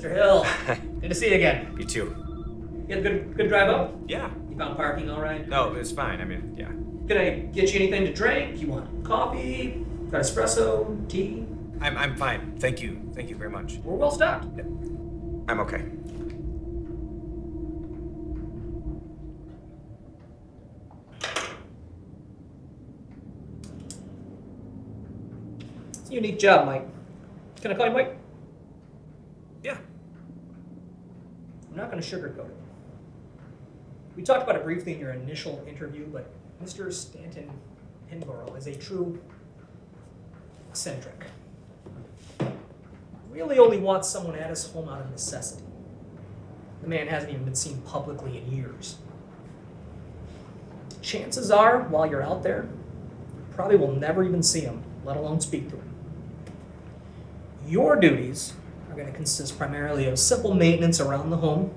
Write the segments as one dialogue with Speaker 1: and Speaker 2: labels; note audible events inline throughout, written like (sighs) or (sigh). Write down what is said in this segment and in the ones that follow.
Speaker 1: Mr. Hill, (laughs) good to see you again.
Speaker 2: You too.
Speaker 1: You had a good, good drive up?
Speaker 2: Yeah.
Speaker 1: You found parking all right?
Speaker 2: No, it was fine. I mean, yeah.
Speaker 1: Can I get you anything to drink? You want coffee? Got espresso? Tea?
Speaker 2: I'm, I'm fine. Thank you. Thank you very much.
Speaker 1: We're well stocked.
Speaker 2: I'm okay.
Speaker 1: It's a unique job, Mike. Can I call you Mike?
Speaker 2: Yeah.
Speaker 1: I'm not going to sugarcoat it. We talked about it briefly in your initial interview, but Mr. Stanton Pinborough is a true eccentric. Really only wants someone at his home out of necessity. The man hasn't even been seen publicly in years. Chances are, while you're out there, you probably will never even see him, let alone speak to him. Your duties are going to consist primarily of simple maintenance around the home,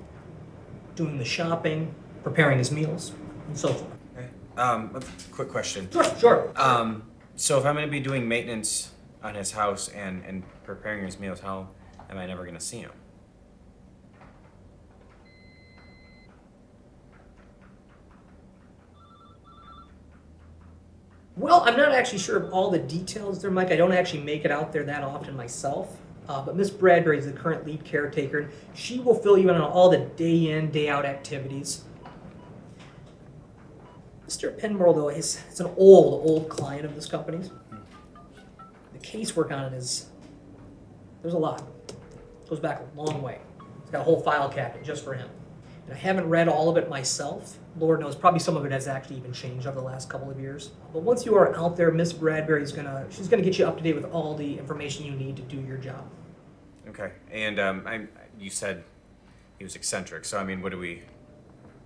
Speaker 1: doing the shopping, preparing his meals, and so forth.
Speaker 2: Okay. Um, quick question.
Speaker 1: Sure, sure.
Speaker 2: Um, so if I'm going to be doing maintenance on his house and, and preparing his meals, how am I never going to see him?
Speaker 1: Well, I'm not actually sure of all the details there, Mike. I don't actually make it out there that often myself. Uh, but Miss Bradbury is the current lead caretaker, and she will fill you in on all the day in, day out activities. Mr. Pinborough, though, is, is an old, old client of this company's. The casework on it is, there's a lot. It goes back a long way. It's got a whole file cabinet just for him. And I haven't read all of it myself. Lord knows, probably some of it has actually even changed over the last couple of years. But once you are out there, Miss Bradbury is gonna, she's gonna get you up to date with all the information you need to do your job.
Speaker 2: Okay. And um, I, you said he was eccentric. So I mean, what are we,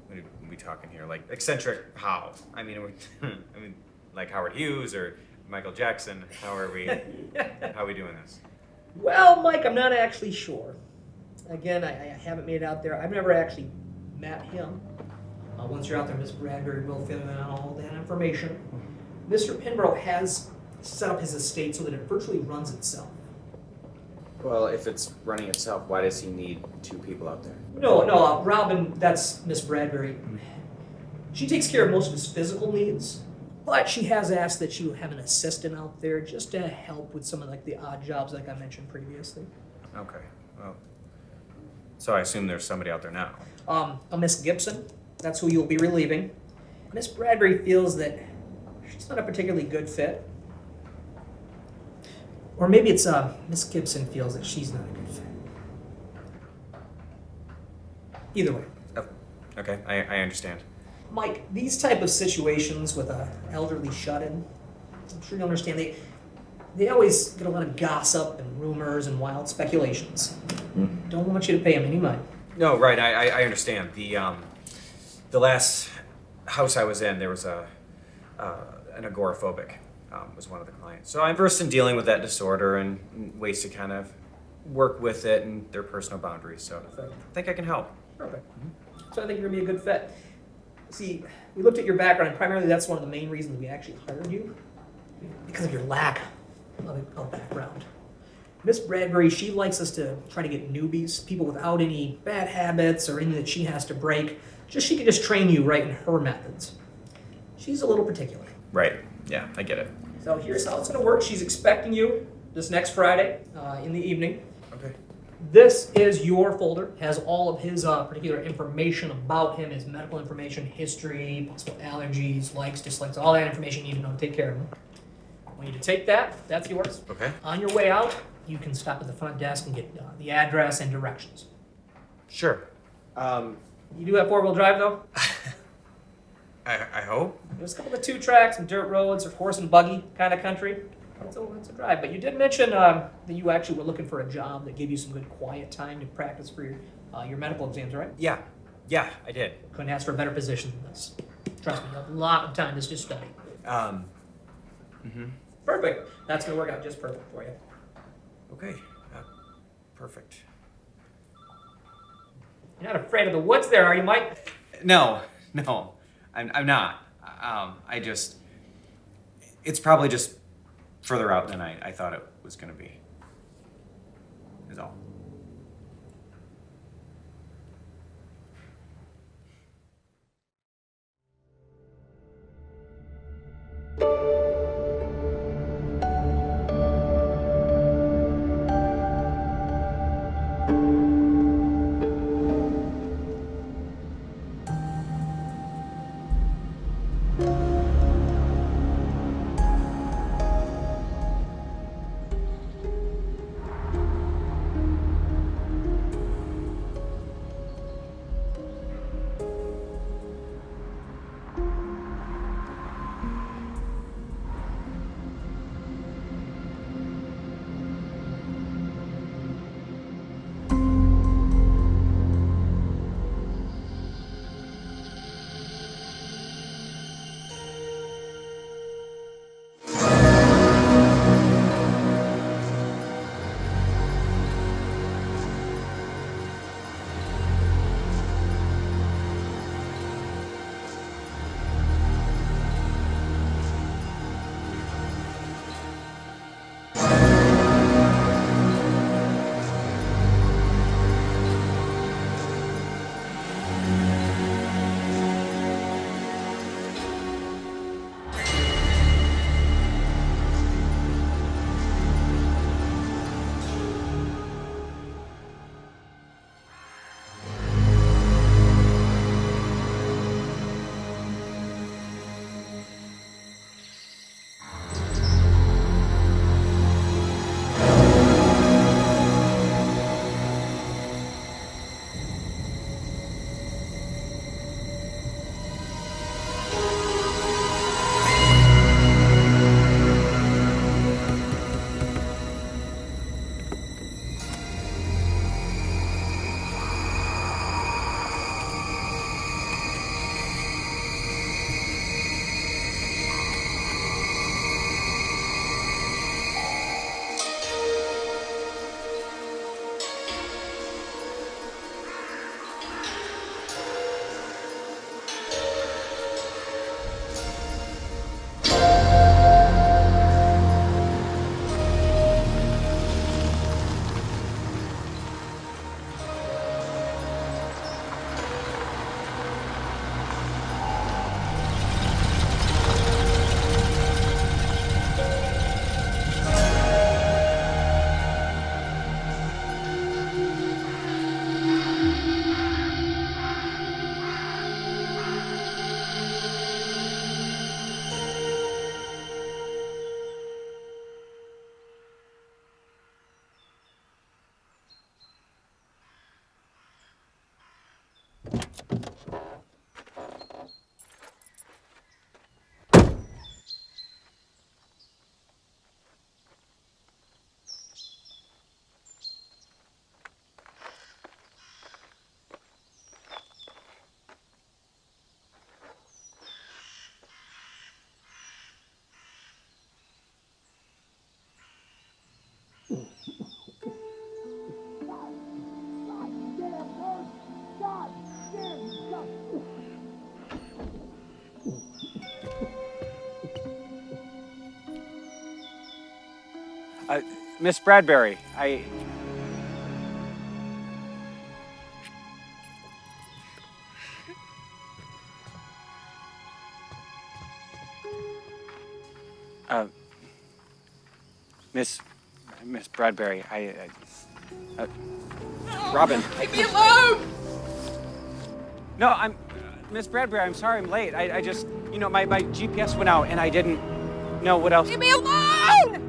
Speaker 2: what are we talking here? Like eccentric? How? I mean, we, (laughs) I mean, like Howard Hughes or Michael Jackson? How are we? (laughs) how are we doing this?
Speaker 1: Well, Mike, I'm not actually sure. Again, I, I haven't made it out there. I've never actually met him. Uh, once you're out there, Miss Bradbury will fill in on all that information. Mr. Pinborough has set up his estate so that it virtually runs itself.
Speaker 2: Well, if it's running itself, why does he need two people out there?
Speaker 1: No, no, uh, Robin, that's Miss Bradbury. She takes care of most of his physical needs, but she has asked that you have an assistant out there just to help with some of like the odd jobs like I mentioned previously.
Speaker 2: Okay. Well, so I assume there's somebody out there now.
Speaker 1: Um, a Miss Gibson, that's who you'll be relieving. Miss Bradbury feels that she's not a particularly good fit. Or maybe it's uh, Miss Gibson feels that she's not a good fit. Either way.
Speaker 2: Oh, okay. I, I understand.
Speaker 1: Mike, these type of situations with a elderly shut-in, I'm sure you understand, they, they always get a lot of gossip and rumors and wild speculations. Don't want you to pay them any mind.
Speaker 2: No, right. I, I, I understand. The um, the last house I was in, there was a uh, an agoraphobic um, was one of the clients. So I'm versed in dealing with that disorder and ways to kind of work with it and their personal boundaries. So I think I can help.
Speaker 1: Perfect. So I think you're gonna be a good fit. See, we looked at your background, and primarily that's one of the main reasons we actually hired you, because of your lack of, of background. Miss Bradbury, she likes us to try to get newbies, people without any bad habits or anything that she has to break, just she can just train you right in her methods. She's a little particular.
Speaker 2: Right. Yeah, I get it.
Speaker 1: So here's how it's gonna work. She's expecting you this next Friday uh, in the evening.
Speaker 2: Okay.
Speaker 1: This is your folder, has all of his uh, particular information about him, his medical information, history, possible allergies, likes, dislikes, all that information you need to know to take care of him. I want you to take that, that's yours.
Speaker 2: Okay.
Speaker 1: On your way out, you can stop at the front desk and get uh, the address and directions.
Speaker 2: Sure. Um,
Speaker 1: You do have four-wheel drive though? (laughs)
Speaker 2: I, I hope.
Speaker 1: There's a couple of two tracks and dirt roads or horse and buggy kind of country. It's a, it's a drive. But you did mention um, that you actually were looking for a job that gave you some good quiet time to practice for your, uh, your medical exams, right?
Speaker 2: Yeah. Yeah, I did.
Speaker 1: Couldn't ask for a better position than this. Trust me, a lot of time to just study.
Speaker 2: Um. hmm
Speaker 1: Perfect. That's going to work out just perfect for you.
Speaker 2: Okay. Uh, perfect.
Speaker 1: You're not afraid of the woods there, are you, Mike?
Speaker 2: No, no, I'm, I'm not. Um, I just, it's probably just further out than I, I thought it was going to be, is all. Uh, Miss Bradbury, I. Bradbury, I, I uh, Robin.
Speaker 3: Leave me alone!
Speaker 2: No, I'm, Miss Bradbury. I'm sorry I'm late. I, I just, you know, my, my GPS went out and I didn't know what else.
Speaker 3: Leave me alone!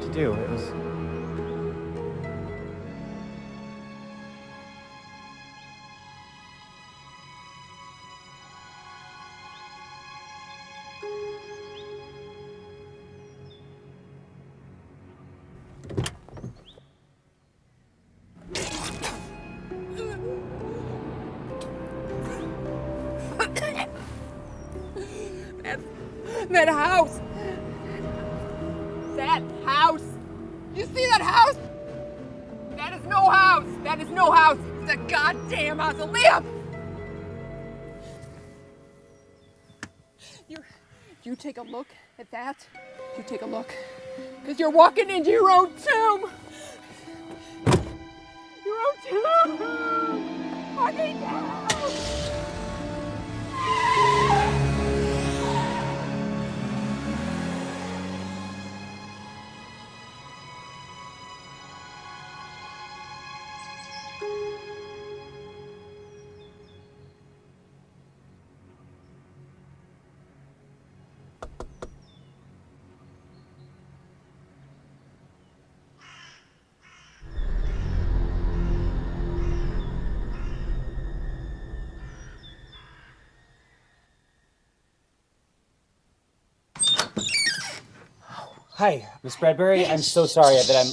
Speaker 2: to do. It was.
Speaker 3: That house! That house! You see that house? That is no house! That is no house! It's a goddamn mausoleum! You, you take a look at that. You take a look. Because you're walking into your own tomb! Your own tomb! Walking down!
Speaker 2: Hi, Miss Bradbury. I'm so sorry that I'm.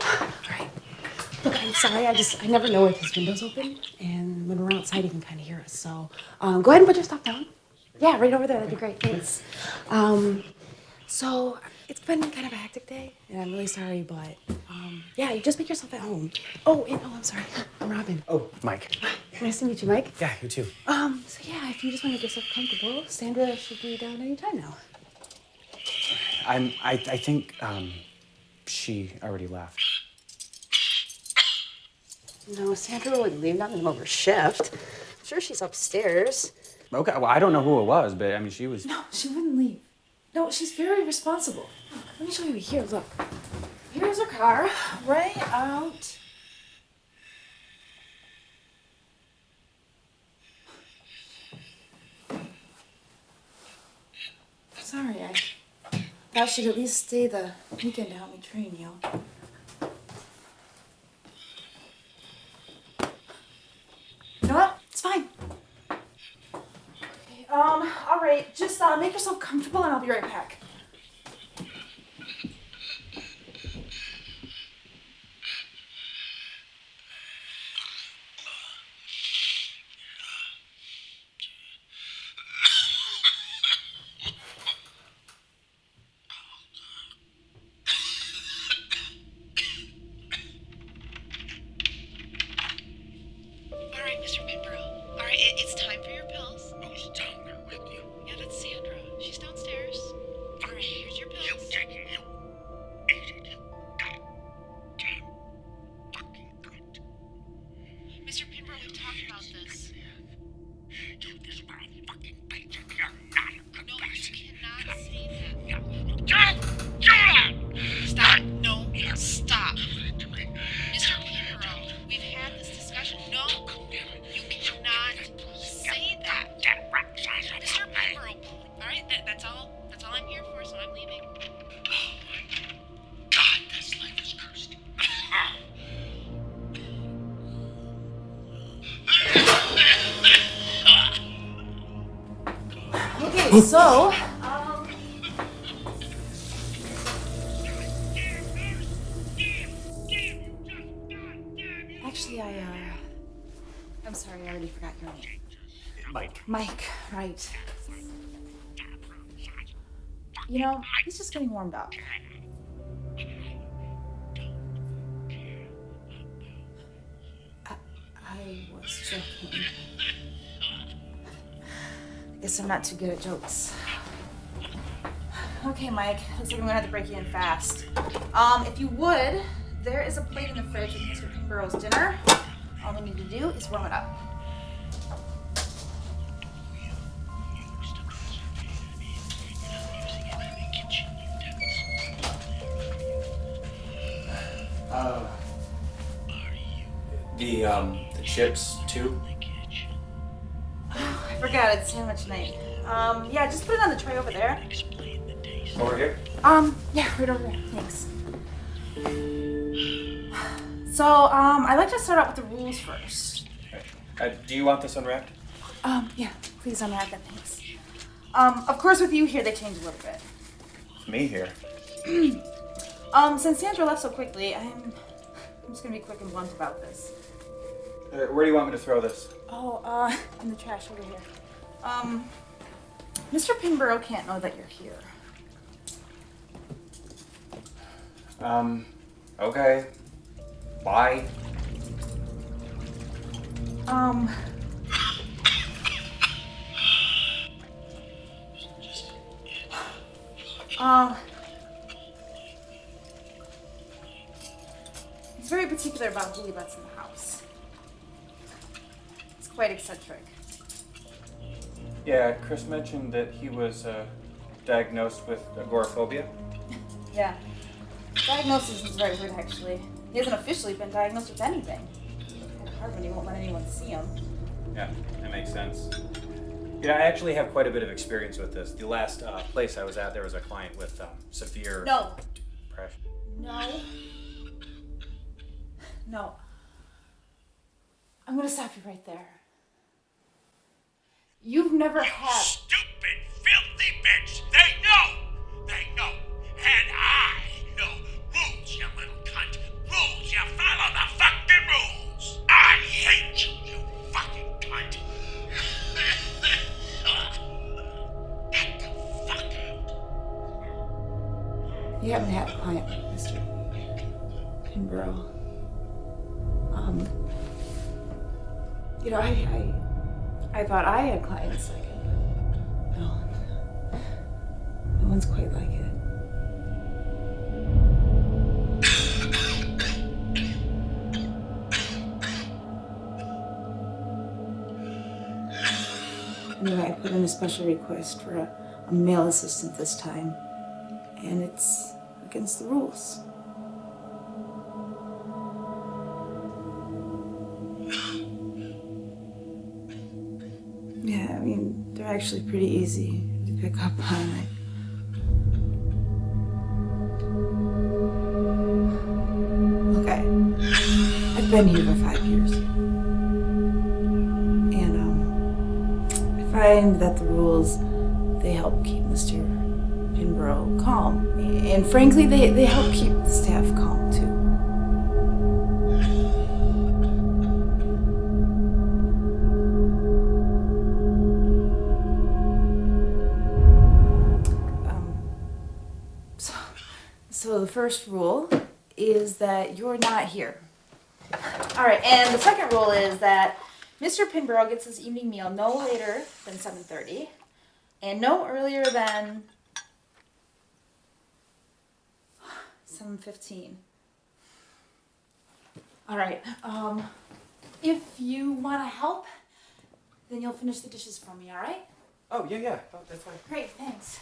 Speaker 4: Alright. Look, I'm sorry. I just I never know if his window's open, and when we're outside, he can kind of hear us. So, um, go ahead and put your stuff down. Yeah, right over there. That'd be great. Thanks. Um, so it's been kind of a hectic day, and I'm really sorry, but um, yeah, you just make yourself at home. Oh, and oh, I'm sorry. I'm Robin.
Speaker 2: Oh, Mike.
Speaker 4: Nice to meet you, Mike.
Speaker 2: Yeah, you too.
Speaker 4: Um, so yeah, if you just want to get yourself comfortable, Sandra should be down any time now.
Speaker 2: I'm. I. I think. Um, she already left.
Speaker 4: No, Sandra wouldn't leave, not in the middle of her shift. I'm sure she's upstairs.
Speaker 2: Okay. Well, I don't know who it was, but I mean, she was.
Speaker 4: No, she wouldn't leave. No, she's very responsible. Let me show you here. Look. Here's her car, right out. Sorry, I thought she'd at least stay the weekend to help me train you. You know what? It's fine. Um, all right, just uh, make yourself comfortable and I'll be right back.
Speaker 5: So.
Speaker 4: Guess I'm not too good at jokes. Okay, Mike, looks like I'm gonna have to break you in fast. Um, if you would, there is a plate in the fridge with Mr. Pinborough's dinner. All we need to do is warm it up.
Speaker 2: Uh. The um the chips too.
Speaker 4: Forgot it's sandwich night. Um, yeah, just put it on the tray over there.
Speaker 2: Over here.
Speaker 4: Um, yeah, right over there. Thanks. So, um, I'd like to start out with the rules first.
Speaker 2: Uh, do you want this unwrapped?
Speaker 4: Um, yeah, please unwrap that, thanks. Um, of course, with you here, they change a little bit.
Speaker 2: Me here. (clears throat)
Speaker 4: Um, since Sandra left so quickly, I'm, I'm just gonna be quick and blunt about this.
Speaker 2: Uh, where do you want me to throw this?
Speaker 4: Oh, uh, in the trash over here. Um, Mr. Pinborough can't know that you're here.
Speaker 2: Um. Okay. Bye.
Speaker 4: Um. Um. He's very particular about who he lets in the house. It's quite eccentric.
Speaker 2: Yeah, Chris mentioned that he was uh, diagnosed with agoraphobia. (laughs)
Speaker 4: yeah. Diagnosis is very weird, actually. He hasn't officially been diagnosed with anything. It's hard when you won't let anyone see him.
Speaker 6: Yeah, that makes sense. Yeah, I actually have quite a bit of experience with this. The last uh, place I was at, there was a client with um, severe
Speaker 4: no.
Speaker 6: depression.
Speaker 4: No. No. I'm going to stop you right there. You've never
Speaker 2: you
Speaker 4: had. Stupid special request for a, a male assistant this time, and it's against the rules. Yeah, I mean, they're actually pretty easy to pick up on. I, I've been here for five years. find that the rules, they help keep Mr. Pinborough calm. And frankly, they, they help keep the staff calm too. Um, so, so the first rule is that you're not here. All right, and the second rule is that Mr. Pinborough gets his evening meal no later than 7.30 and no earlier than 7.15. All right, um, if you want to help, then you'll finish the dishes for me, all right?
Speaker 7: Oh, yeah, yeah. Oh, that's fine.
Speaker 4: Great, thanks.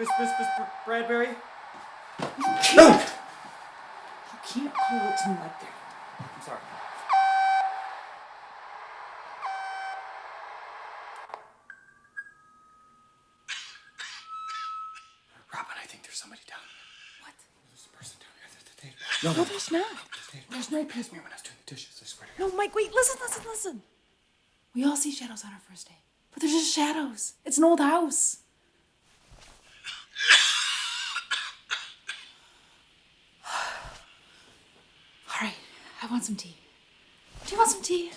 Speaker 8: Miss,
Speaker 2: Miss, Miss Bradbury? You no! You
Speaker 8: can't
Speaker 4: call it to me like that.
Speaker 2: I'm sorry. Robin, I think there's somebody down here.
Speaker 4: What?
Speaker 2: There's a person down here. They, no,
Speaker 4: no, there's not.
Speaker 2: They, there's no past me when I was doing the dishes, I swear to God.
Speaker 4: No, Mike, wait, listen, listen, listen. We all see shadows on our first day. But they're just shadows. It's an old house. Want some tea. Do you want some tea?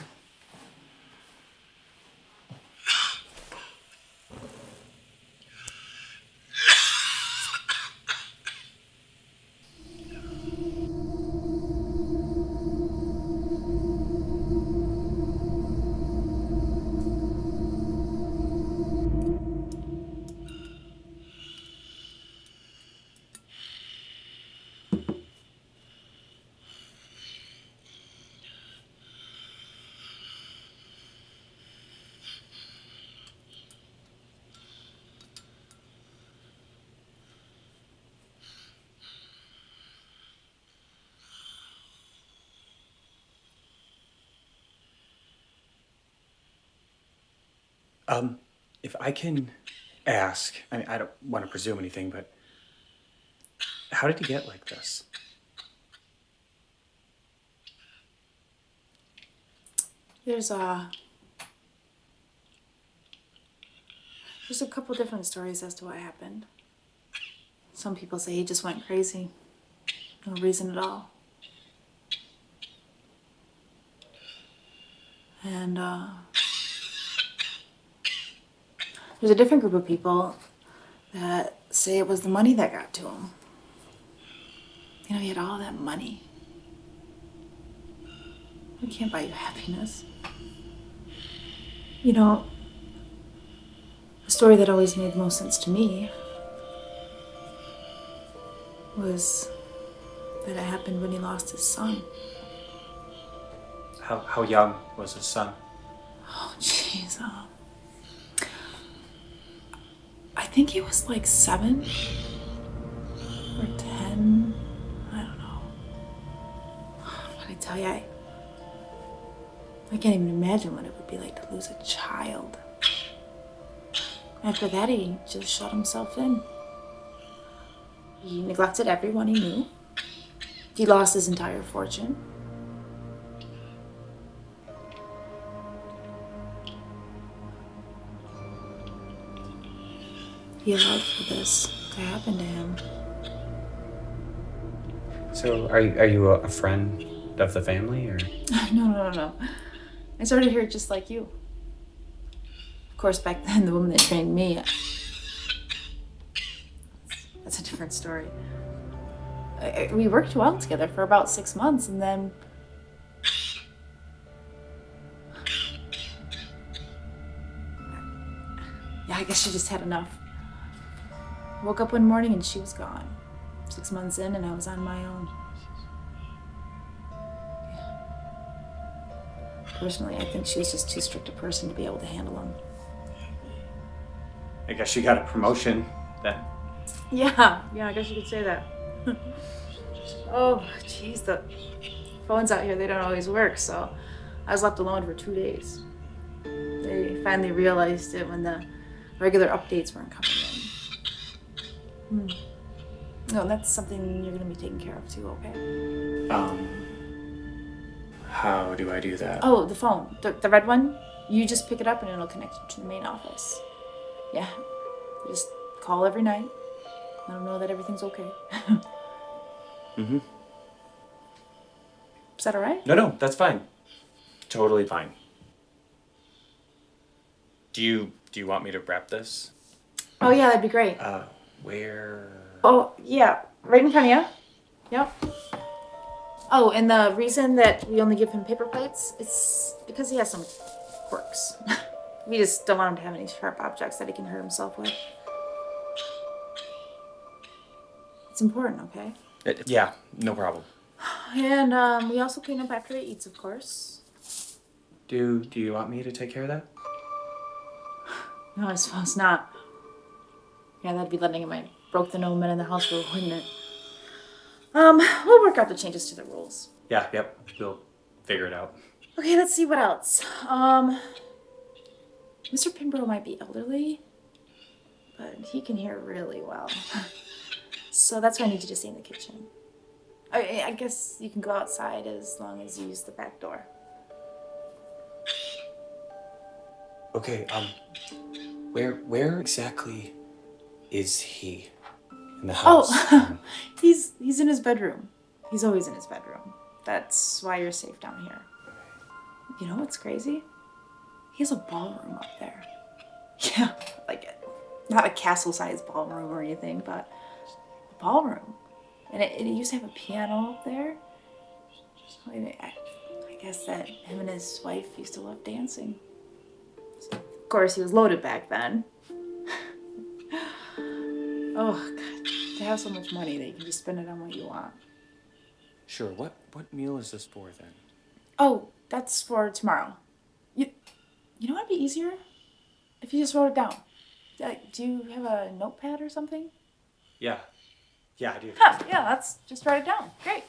Speaker 2: I can ask, I mean, I don't want to presume anything, but how did he get like this?
Speaker 4: There's a there's a couple different stories as to what happened. Some people say he just went crazy. No reason at all. And uh, there's a different group of people that say it was the money that got to him. You know, he had all that money. It can't buy you happiness. You know, the story that always made the most sense to me was that it happened when he lost his son.
Speaker 2: How, how young was his son?
Speaker 4: Oh, jeez. um, I think he was like seven or ten. I don't know. (sighs) But I tell you, I, I can't even imagine what it would be like to lose a child. After that, he just shut himself in. He neglected everyone he knew. He lost his entire fortune. He allowed for this to happen to him.
Speaker 2: So, are you, are you a, friend of the family, or? (laughs)
Speaker 4: no, no, no, no. I started here just like you. Of course, back then, the woman that trained me. That's a different story. I, I- we worked well together for about six months, and then. Yeah, I guess she just had enough. Woke up one morning and she was gone. Six months in, and I was on my own. Personally, I think she was just too strict a person to be able to handle him.
Speaker 2: I guess she got a promotion then.
Speaker 4: Yeah, yeah, I guess you could say that. (laughs) oh, jeez, the phones out here, they don't always work, so I was left alone for two days. They finally realized it when the regular updates weren't coming Hmm. No, that's something you're gonna be taking care of too, okay?
Speaker 2: Um, how do I do that?
Speaker 4: Oh, the phone, the, the red one. You just pick it up and it'll connect you to the main office. Yeah, you just call every night. Let them know that everything's okay. (laughs)
Speaker 2: Mm-hmm.
Speaker 4: Is that all right?
Speaker 2: No, no, that's fine. Totally fine. Do you do you want me to wrap this?
Speaker 4: Oh yeah, that'd be great.
Speaker 2: Uh, where?
Speaker 4: Oh yeah, right in front of you. Yep. Oh, and the reason that we only give him paper plates is because he has some quirks. (laughs) we just don't want him to have any sharp objects that he can hurt himself with. It's important, okay?
Speaker 2: Uh, yeah, no problem.
Speaker 4: And um, we also clean up after he eats, of course.
Speaker 2: Do do you want me to take care of that? (sighs)
Speaker 4: No, I suppose not. Yeah, that'd be letting my broke the no men in the house rule, wouldn't it? Um, we'll work out the changes to the rules.
Speaker 2: Yeah, yep. We'll figure it out.
Speaker 4: Okay, let's see what else. Um, Mr. Pinborough might be elderly, but he can hear really well. (laughs) so that's why I need you to stay in the kitchen. I, I guess you can go outside as long as you use the back door.
Speaker 2: Okay, um, where where exactly is he in the oh, house?
Speaker 4: Oh, (laughs) he's he's in his bedroom. He's always in his bedroom. That's why you're safe down here. You know what's crazy? He has a ballroom up there. (laughs) Yeah, like not a castle-sized ballroom or anything, but a ballroom. And it, it used to have a piano up there. I, I I guess that him and his wife used to love dancing. Of course, he was loaded back then. Oh, God. They have so much money that you can just spend it on what you want.
Speaker 2: Sure. What what meal is this for then?
Speaker 4: Oh, that's for tomorrow. You, you know what'd be easier? If you just wrote it down. Like, do you have a notepad or something?
Speaker 2: Yeah, yeah, I do.
Speaker 4: Huh, yeah, let's just write it down. Great.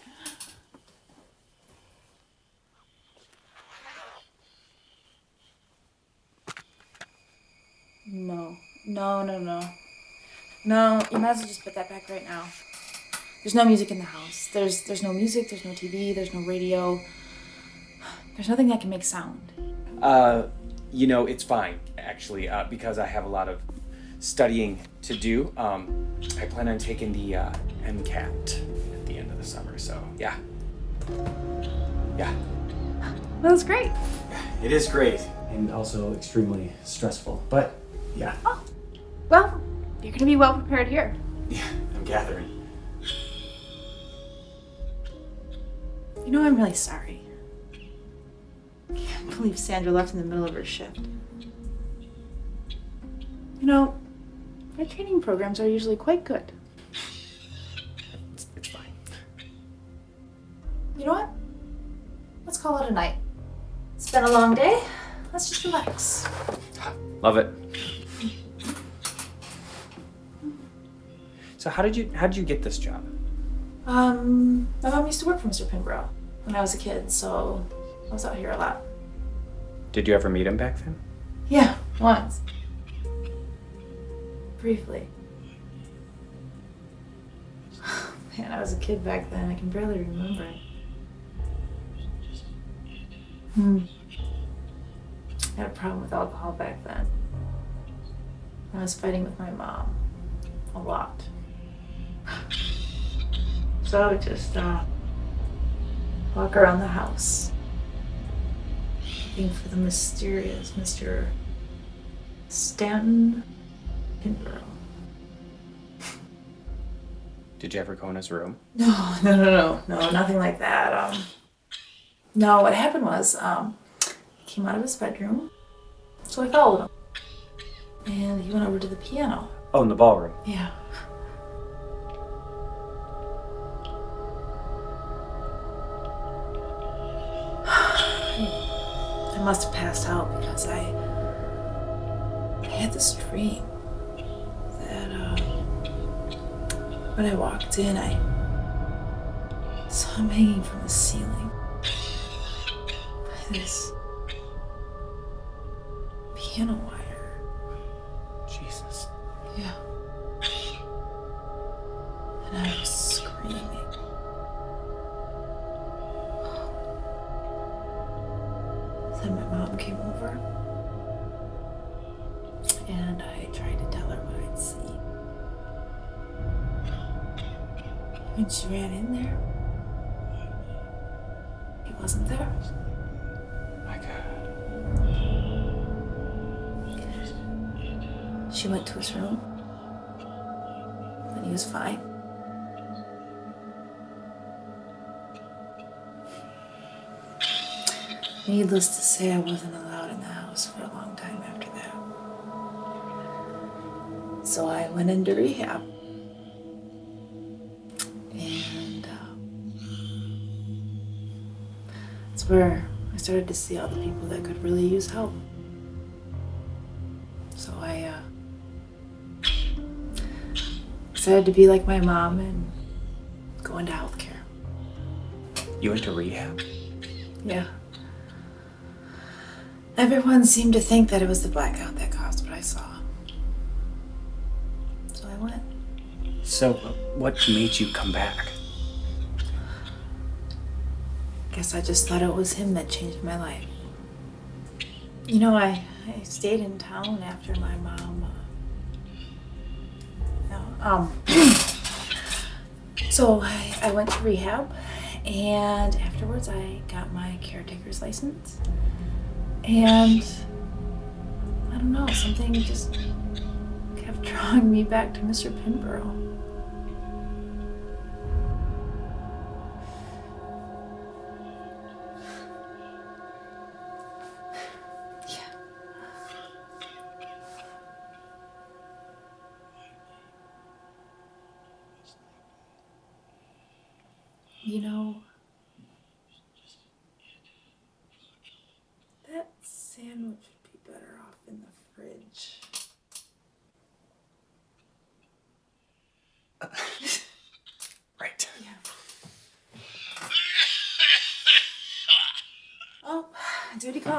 Speaker 4: No, no, no, no. No, you might as well just put that back right now. There's no music in the house. There's there's no music, there's no TV, there's no radio. There's nothing that can make sound.
Speaker 2: Uh, you know, it's fine actually, uh, because I have a lot of studying to do. Um, I plan on taking the uh, MCAT at the end of the summer, so yeah, yeah.
Speaker 4: That was great.
Speaker 2: It is great and also extremely stressful, but yeah, Oh,
Speaker 4: Well, you're gonna be well prepared here.
Speaker 2: yeah, I'm gathering.
Speaker 4: You know, I'm really sorry. I can't believe Sandra left in the middle of her shift. You know, my training programs are usually quite good.
Speaker 2: It's, it's fine.
Speaker 4: You know what? Let's call it a night. It's been a long day. Let's just relax.
Speaker 2: Love it. So how did you how did you get this job?
Speaker 4: Um, my mom used to work for Mr. Pinborough when I was a kid, so I was out here a lot.
Speaker 2: Did you ever meet him back then?
Speaker 4: Yeah, once. Briefly. (sighs) Man, I was a kid back then. I can barely remember it. Hmm. I had a problem with alcohol back then. I was fighting with my mom. A lot. So I would just uh, walk around the house looking for the mysterious Mr. Stanton Pinborough.
Speaker 2: Did you ever go in his room?
Speaker 4: No, no, no, no, no, nothing like that. Um, no, what happened was, um, he came out of his bedroom, so I followed him, and he went over to the piano.
Speaker 2: Oh, in the ballroom.
Speaker 4: Yeah. Must have passed out because I, I had this dream that uh, when I walked in, I saw him hanging from the ceiling by this piano wire.
Speaker 2: Jesus.
Speaker 4: Yeah. And I was Ran in there, he wasn't there.
Speaker 2: My God.
Speaker 4: She went to his room. And he was fine. Needless to say, I wasn't allowed in the house for a long time after that. So I went into rehab. Where I started to see all the people that could really use help. So I uh, decided to be like my mom and go into healthcare.
Speaker 2: You went to rehab?
Speaker 4: Yeah. Everyone seemed to think that it was the blackout that caused what I saw. So I went.
Speaker 9: So, what made you come back?
Speaker 4: Guess I just thought it was him that changed my life. You know, I, I stayed in town after my mom. Uh, um. (clears throat) so I, I went to rehab, and afterwards I got my caretaker's license. And I don't know, something just kept (laughs) drawing me back to Mr. Pinborough.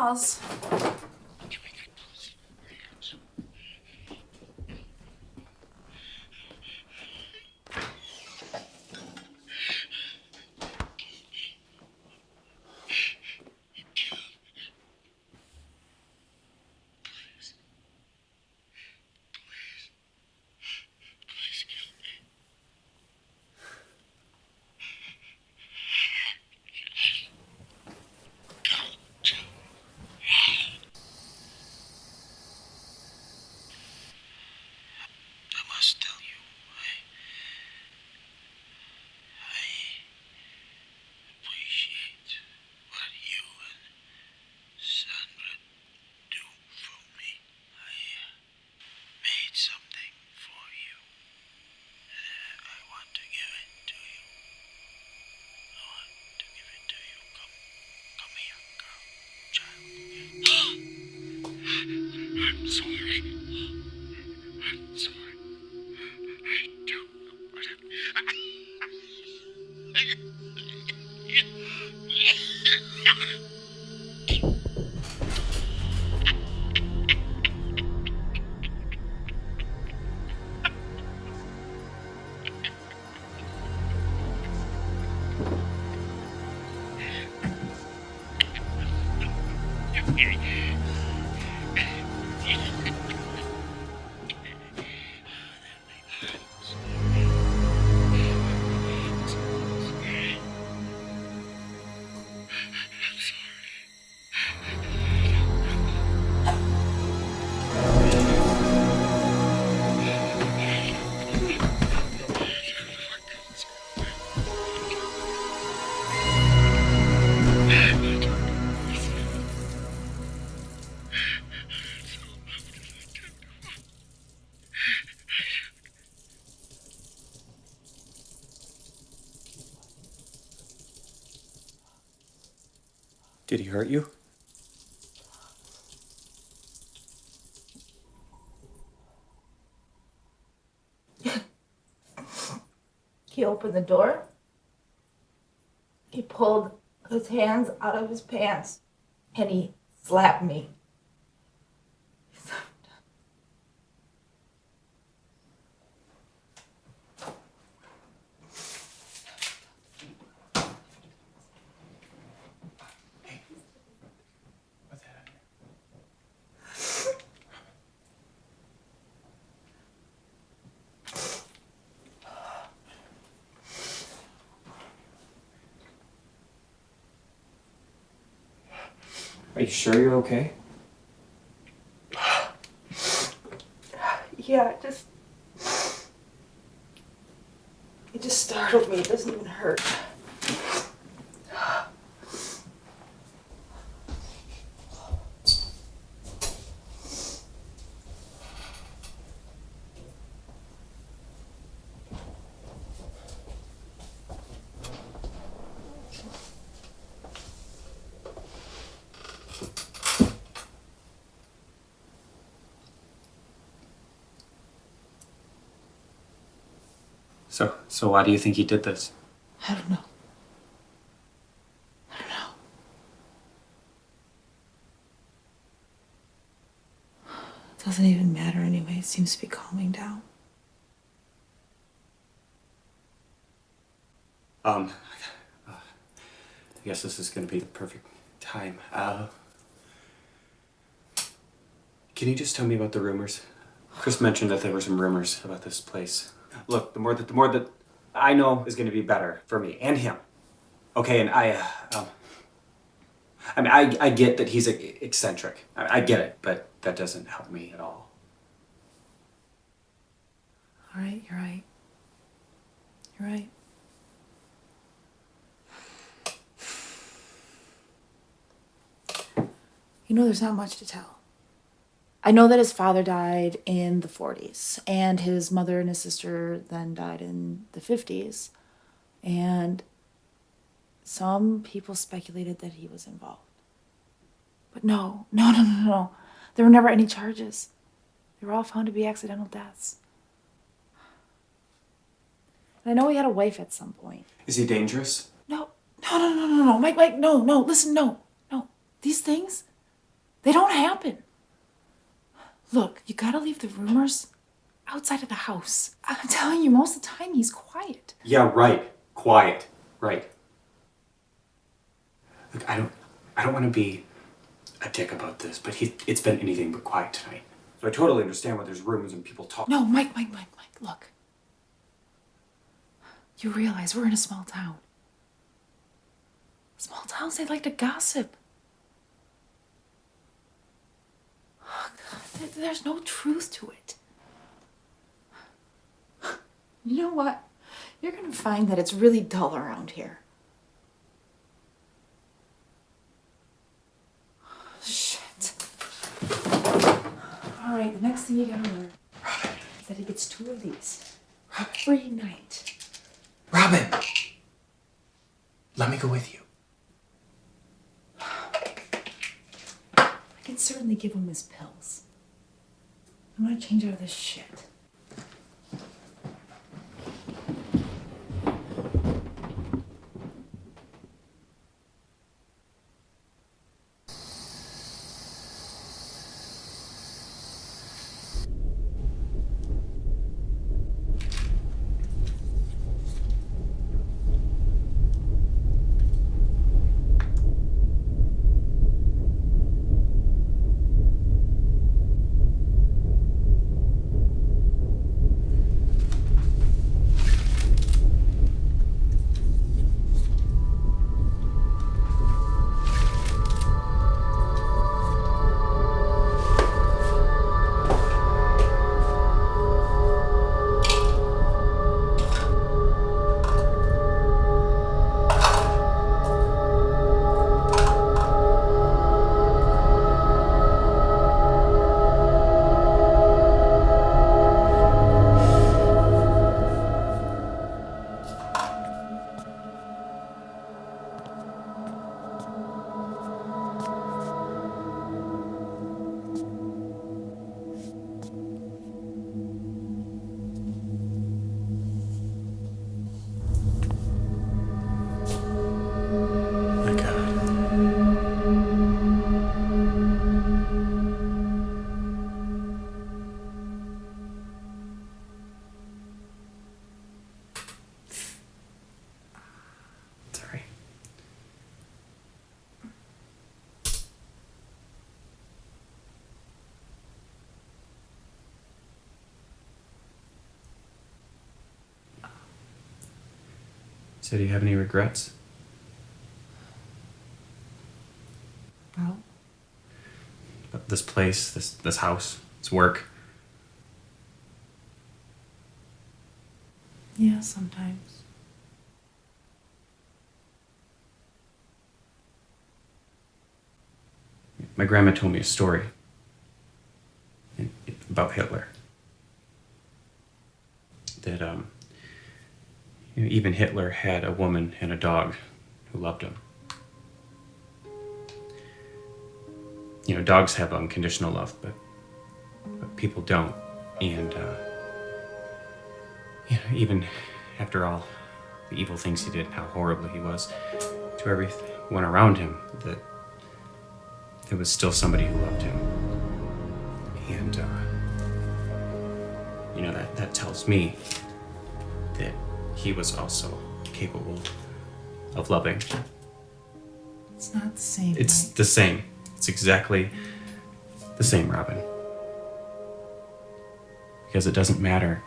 Speaker 9: nós. Hurt you? (laughs)
Speaker 4: He opened the door. He pulled his hands out of his pants and he slapped me.
Speaker 9: You sure you're okay? So why do you think he did this?
Speaker 4: I don't know. I don't know. It doesn't even matter anyway. It seems to be calming down.
Speaker 2: Um, uh, I guess this is going to be the perfect time. Uh, can you just tell me about the rumors? Chris mentioned that there were some rumors about this place. Look, the more that the more that I know is gonna be better for me and him. Okay, and I, uh, um, I mean, I, I get that he's eccentric. I, I get it, but that doesn't help me at all.
Speaker 4: All right, you're right. You're right. You know, there's not much to tell. I know that his father died in the 40s, and his mother and his sister then died in the 50s. And some people speculated that he was involved. But no, (laughs) no, no, no, no. There were never any charges. They were all found to be accidental deaths. And I know he had a wife at some point.
Speaker 2: Is he dangerous?
Speaker 4: No, no, no, no, no, no, Mike, Mike, no, no, listen, no, no. These things, they don't happen. Look, you gotta leave the rumors outside of the house. I'm (laughs) telling you, most of the time he's quiet.
Speaker 2: Yeah, right. Quiet. Right. Look, I don't I don't want to be a dick about this, but he it's been anything but quiet tonight. So I totally understand why there's rumors and people talk.
Speaker 4: No, Mike, Mike, Mike, Mike, look. You realize we're in a small town. Small towns, they like to gossip. Oh, God, there's no truth to it. You know what? You're gonna find that it's really dull around here. Oh, Shit. All right, the next thing you gotta learn is that he gets two of these every night.
Speaker 2: Robin. Let me go with you.
Speaker 4: I can certainly give him his pills. I'm gonna change out of this shit.
Speaker 2: So do you have any regrets?
Speaker 4: Well,
Speaker 2: this place, this this house, this work.
Speaker 4: yeah, sometimes.
Speaker 2: My grandma told me a story about Hitler. That um, you know, even Hitler had a woman and a dog who loved him. You know, dogs have unconditional love, but but people don't. And uh, you know, even after all the evil things he did, how horrible he was to everyone around him, that there was still somebody who loved him. And uh,
Speaker 10: you know, that, that tells me that he was also capable of loving.
Speaker 4: It's not the same.
Speaker 10: It's
Speaker 4: Mike.
Speaker 10: the same. It's exactly the same, Robin. Because it doesn't matter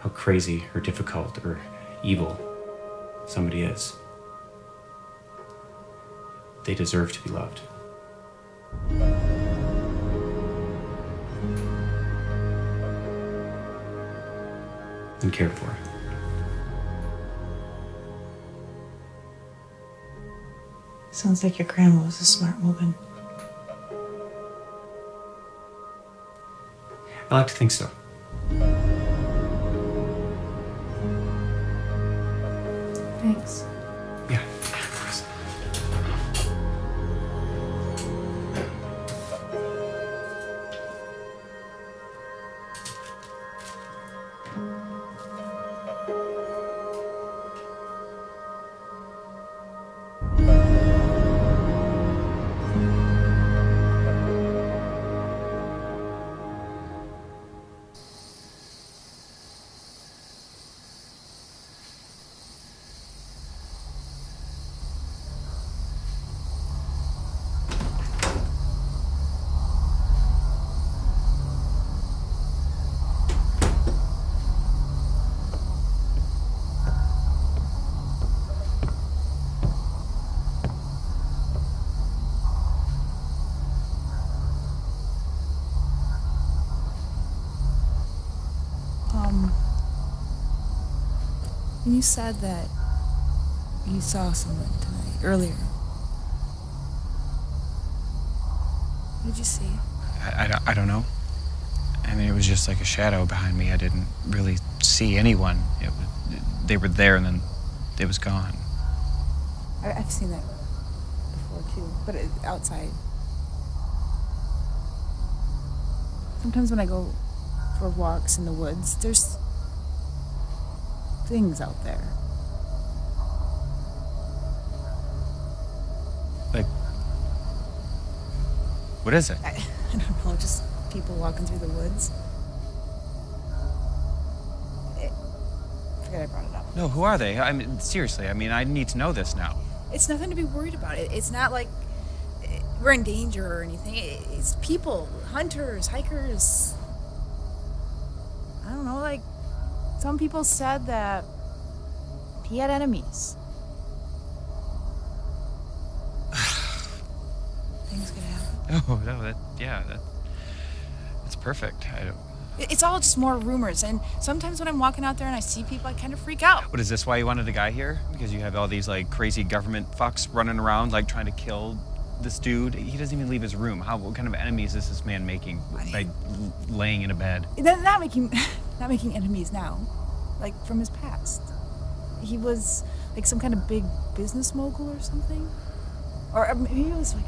Speaker 10: how crazy or difficult or evil somebody is, they deserve to be loved. And cared for.
Speaker 4: Sounds like your grandma was a smart woman.
Speaker 10: I like to think so.
Speaker 4: Thanks. You said that you saw someone tonight, earlier, what did you see?
Speaker 2: I, I, don't- I don't know. I mean, it was just like a shadow behind me. I didn't really see anyone. It was, they were there and then they was gone.
Speaker 4: I, I've seen that before too, but it, outside. Sometimes when I go for walks in the woods, there's things out there.
Speaker 2: Like, what is it?
Speaker 4: I, (laughs) I don't know, just people walking through the woods. Forget I brought it up.
Speaker 2: No, who are they? I mean, seriously, I mean, I need to know this now.
Speaker 4: It's nothing to be worried about. It, it's not like we're in danger or anything. It, it's people, hunters, hikers. I don't know, like some people said that he had enemies. (sighs) Things could happen. (sighs)
Speaker 2: Oh, no, that, yeah, that, that's perfect. I don't,
Speaker 4: It's all just more rumors, and sometimes when I'm walking out there and I see people, I kind of freak out.
Speaker 2: what is this why you wanted a guy here? Because you have all these, like, crazy government fucks running around, like, trying to kill this dude? He doesn't even leave his room. How, what kind of enemies is this man making by laying in a bed?
Speaker 4: Not making, (laughs) not making enemies now, like from his past. He was like some kind of big business mogul or something, or uh, maybe it was like,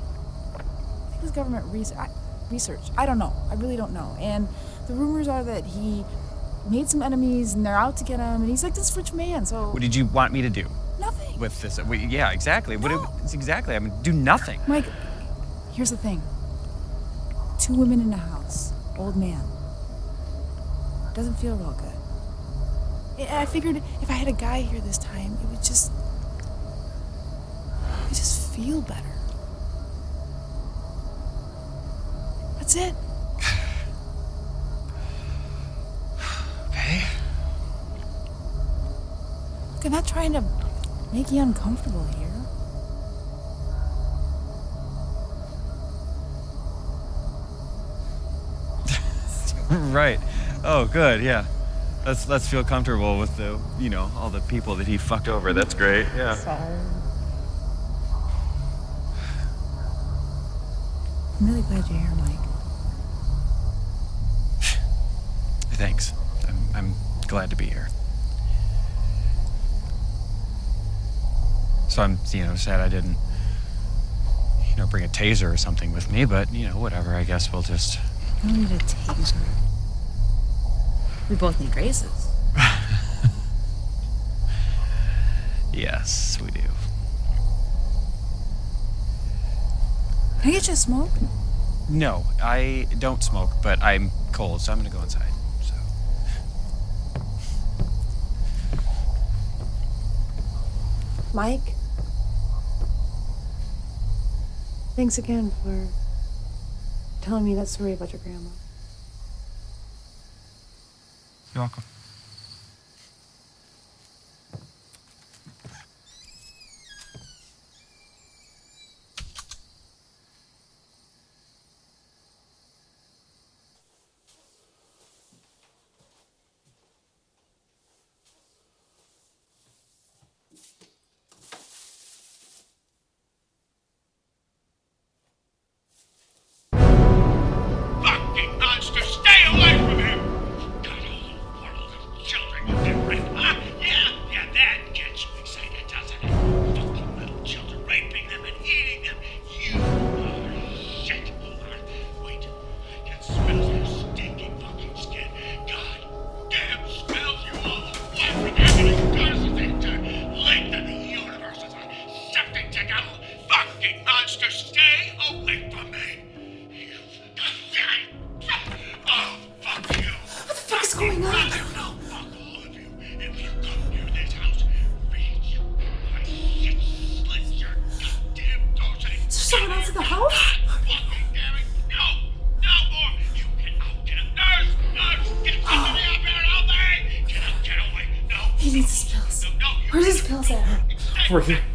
Speaker 4: I think it was government research. I, research. I don't know. I really don't know. And the rumors are that he made some enemies and they're out to get him, and he's like this rich man. So
Speaker 2: What did you want me to do
Speaker 4: nothing.
Speaker 2: with this? We, yeah, exactly. What
Speaker 4: No.
Speaker 2: it, it's exactly. I mean, do nothing.
Speaker 4: Mike, here's the thing. Two women in a house, old man. Doesn't feel real good. I figured if I had a guy here this time, it would just it would just feel better. That's it. (sighs)
Speaker 2: Okay.
Speaker 4: Look, I'm not trying to make you uncomfortable here. (laughs)
Speaker 2: right. Oh, good. Yeah. Let's let's feel comfortable with the you know all the people that he fucked over. That's great. Yeah.
Speaker 4: Sorry. I'm really glad you're here, Mike. (sighs)
Speaker 2: Thanks. I'm I'm glad to be here. So I'm you know sad I didn't you know bring a taser or something with me, but you know whatever. I guess we'll just
Speaker 4: You don't need a taser. We both need graces. (laughs)
Speaker 2: yes, we do.
Speaker 4: Can I get you a smoke?
Speaker 2: No, I don't smoke, but I'm cold, so I'm gonna go inside. So.
Speaker 4: Mike? Thanks again for telling me that story about your grandma.
Speaker 9: You're welcome.
Speaker 2: Stay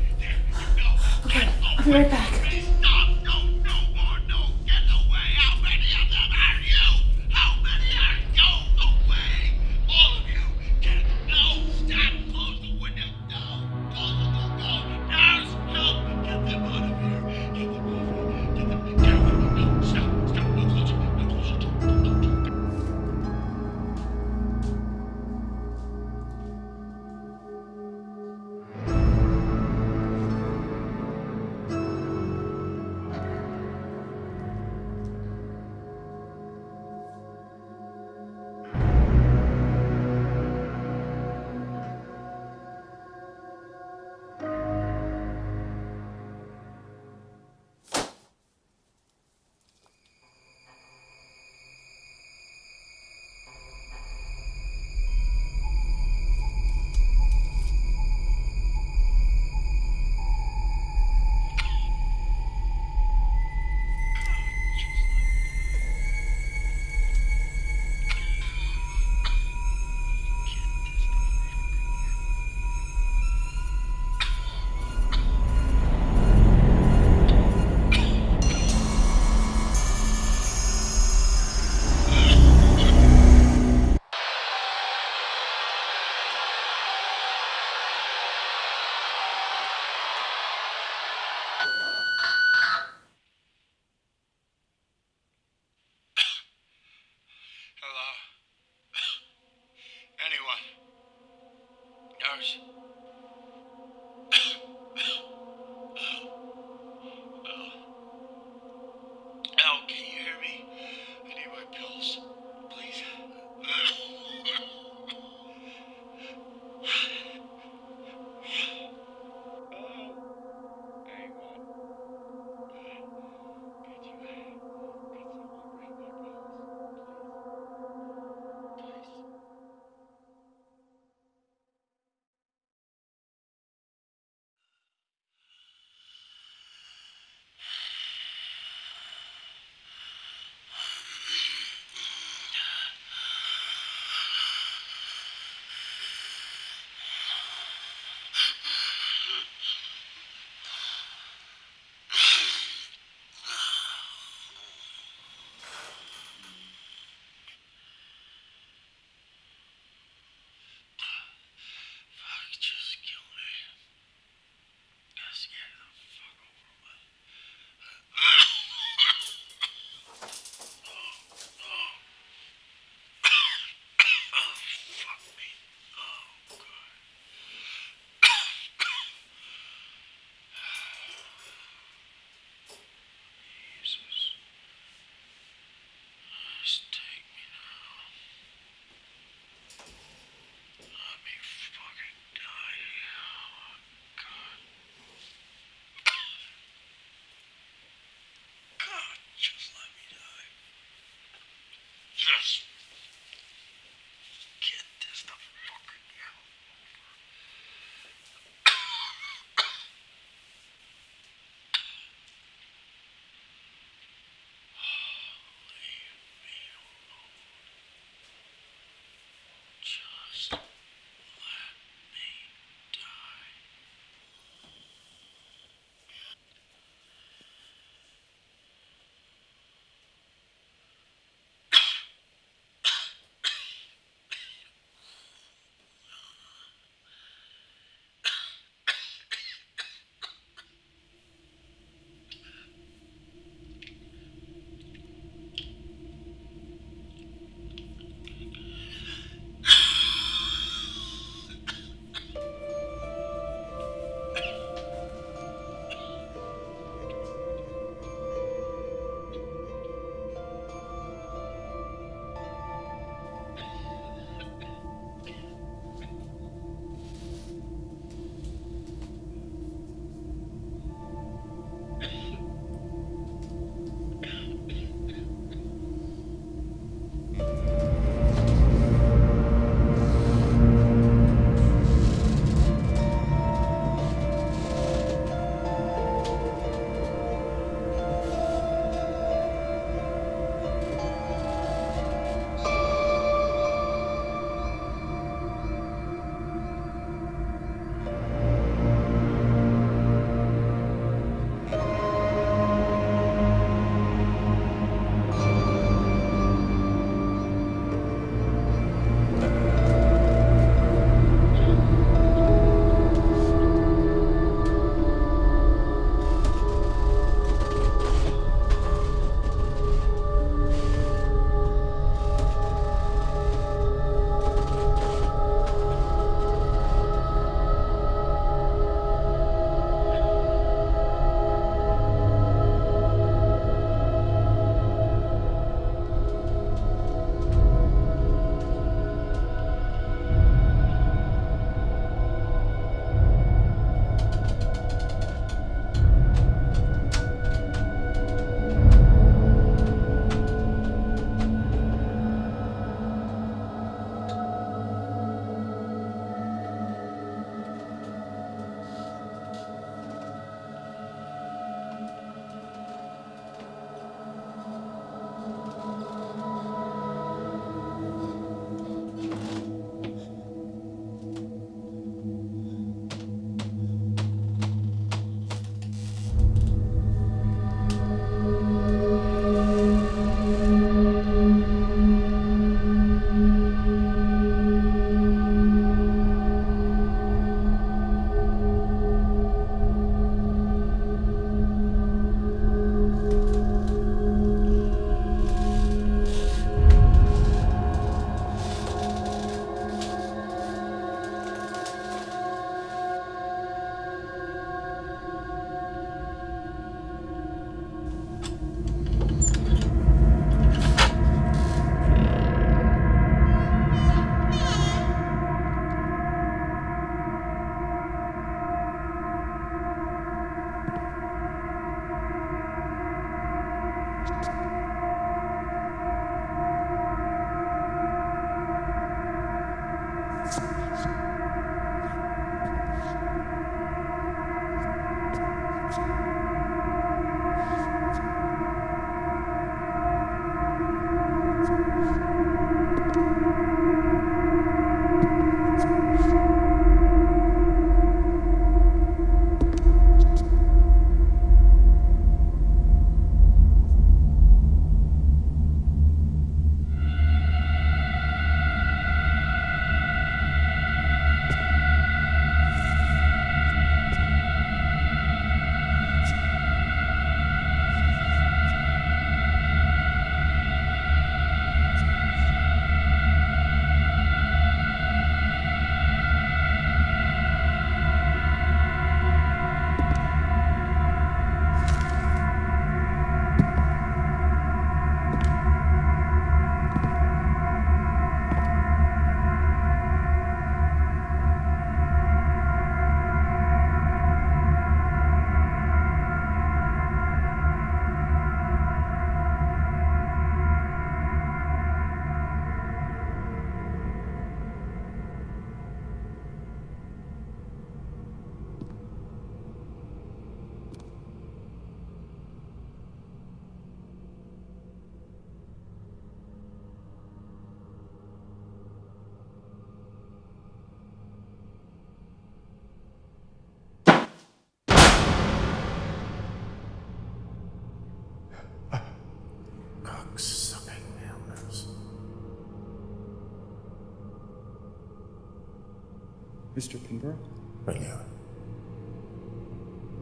Speaker 2: Mr. Pinborough?
Speaker 9: Bring it.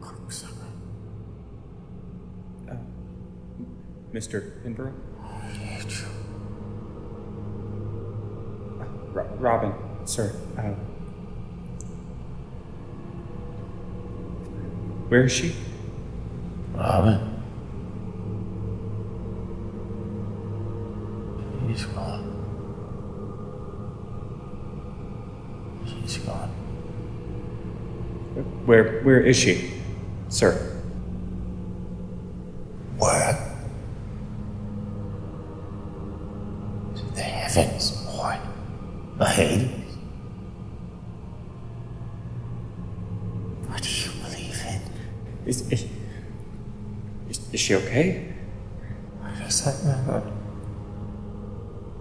Speaker 9: Cocksucker.
Speaker 2: Uh, Mr. Pinborough?
Speaker 9: I hate you.
Speaker 2: Ro- Robin, sir. Uh, where is she?
Speaker 9: Robin. She's gone. She's gone.
Speaker 2: Where where is she, sir?
Speaker 9: What? To the heavens, boy. The Hades. What do you believe in?
Speaker 2: Is is, is, is she okay?
Speaker 9: Why does that matter?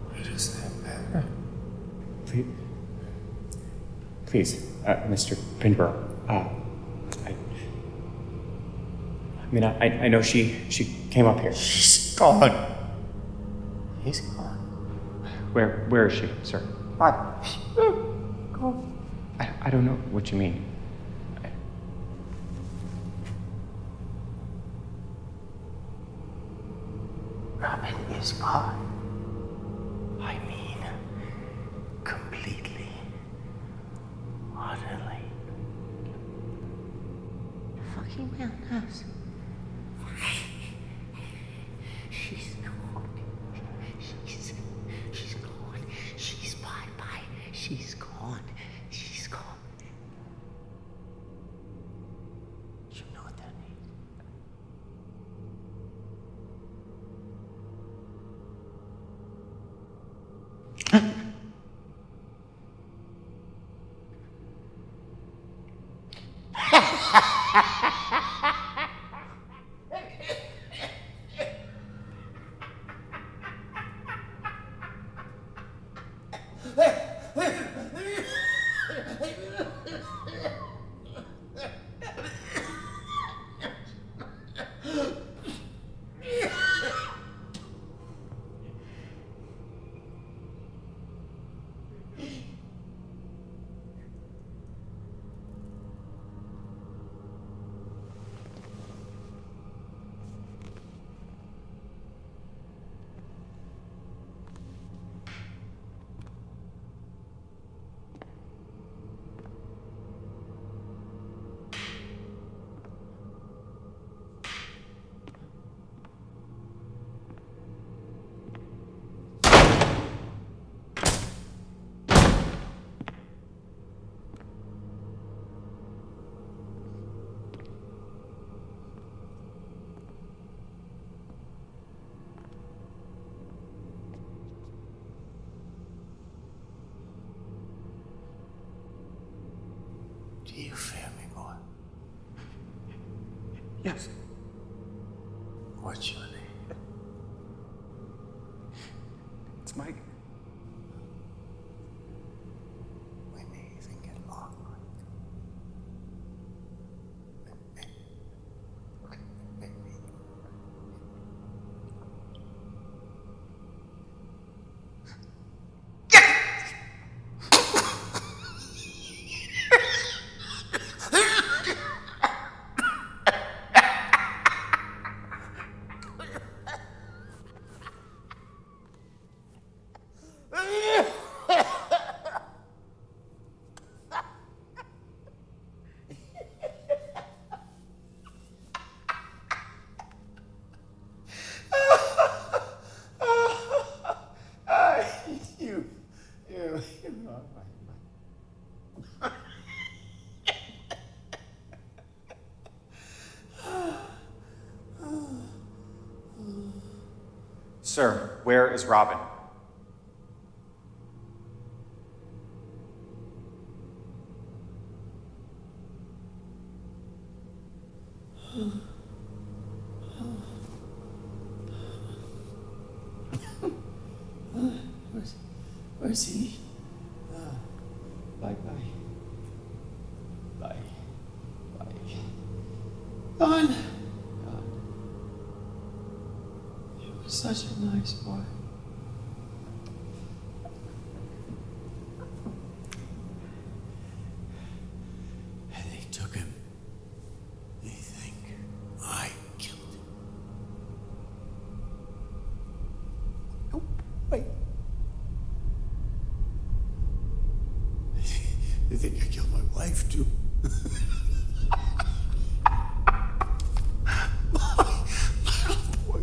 Speaker 9: Why does that matter?
Speaker 2: Please, please, uh, Mr. Pinborough. Uh, I, I mean, I, I know she she came up here.
Speaker 9: She's gone. He's gone.
Speaker 2: Where where is she, sir?
Speaker 9: What?
Speaker 2: I, I don't know what you mean.
Speaker 9: Robin is gone. I mean, completely. Utterly.
Speaker 11: Fucking madness.
Speaker 9: She's Do you feel me, boy?
Speaker 2: Yes.
Speaker 9: What's your name?
Speaker 2: It's Mike.
Speaker 9: When do you think it long? Okay, maybe. you, you, you know,
Speaker 2: Sir, where is Robin?
Speaker 9: Where's, where's he? Bye bye. Bye. Bye. Gone. Gone. He was such a nice boy. And they took him. They think I killed him. Nope. Wait. They think I killed my wife too. my little boy.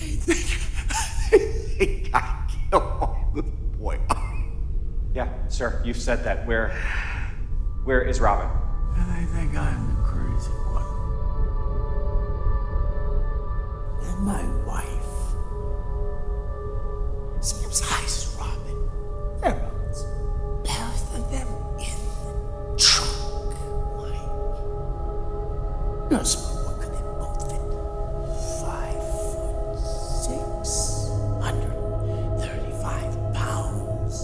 Speaker 9: They think, they think I killed my little boy.
Speaker 2: Yeah, sir, you've said that. Where where is Robin?
Speaker 9: You're a could they both fit? Five foot six, hundred thirty-five pounds.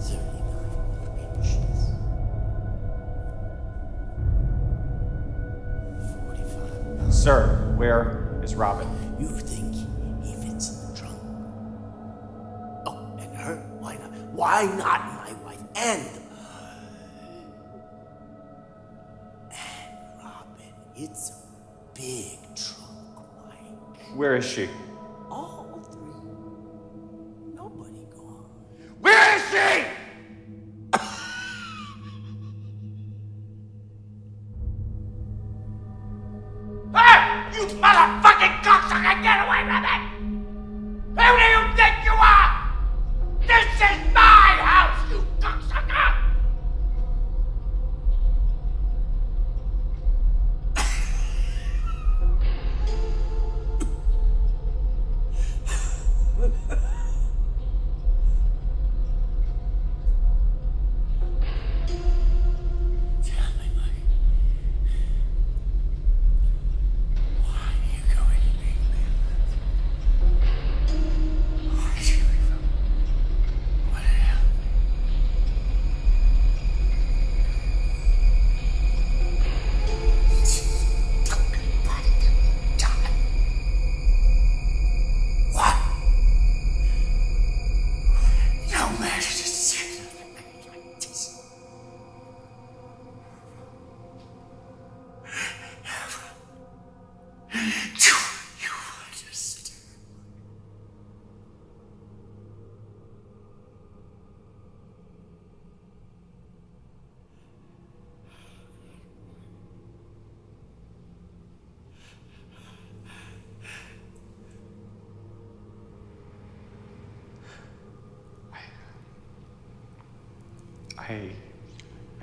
Speaker 9: Thirty-nine inches. Forty-five pounds.
Speaker 2: Sir, where is Robin?
Speaker 9: You think he fits in the trunk? Oh, and her? Why not? Why not
Speaker 2: Where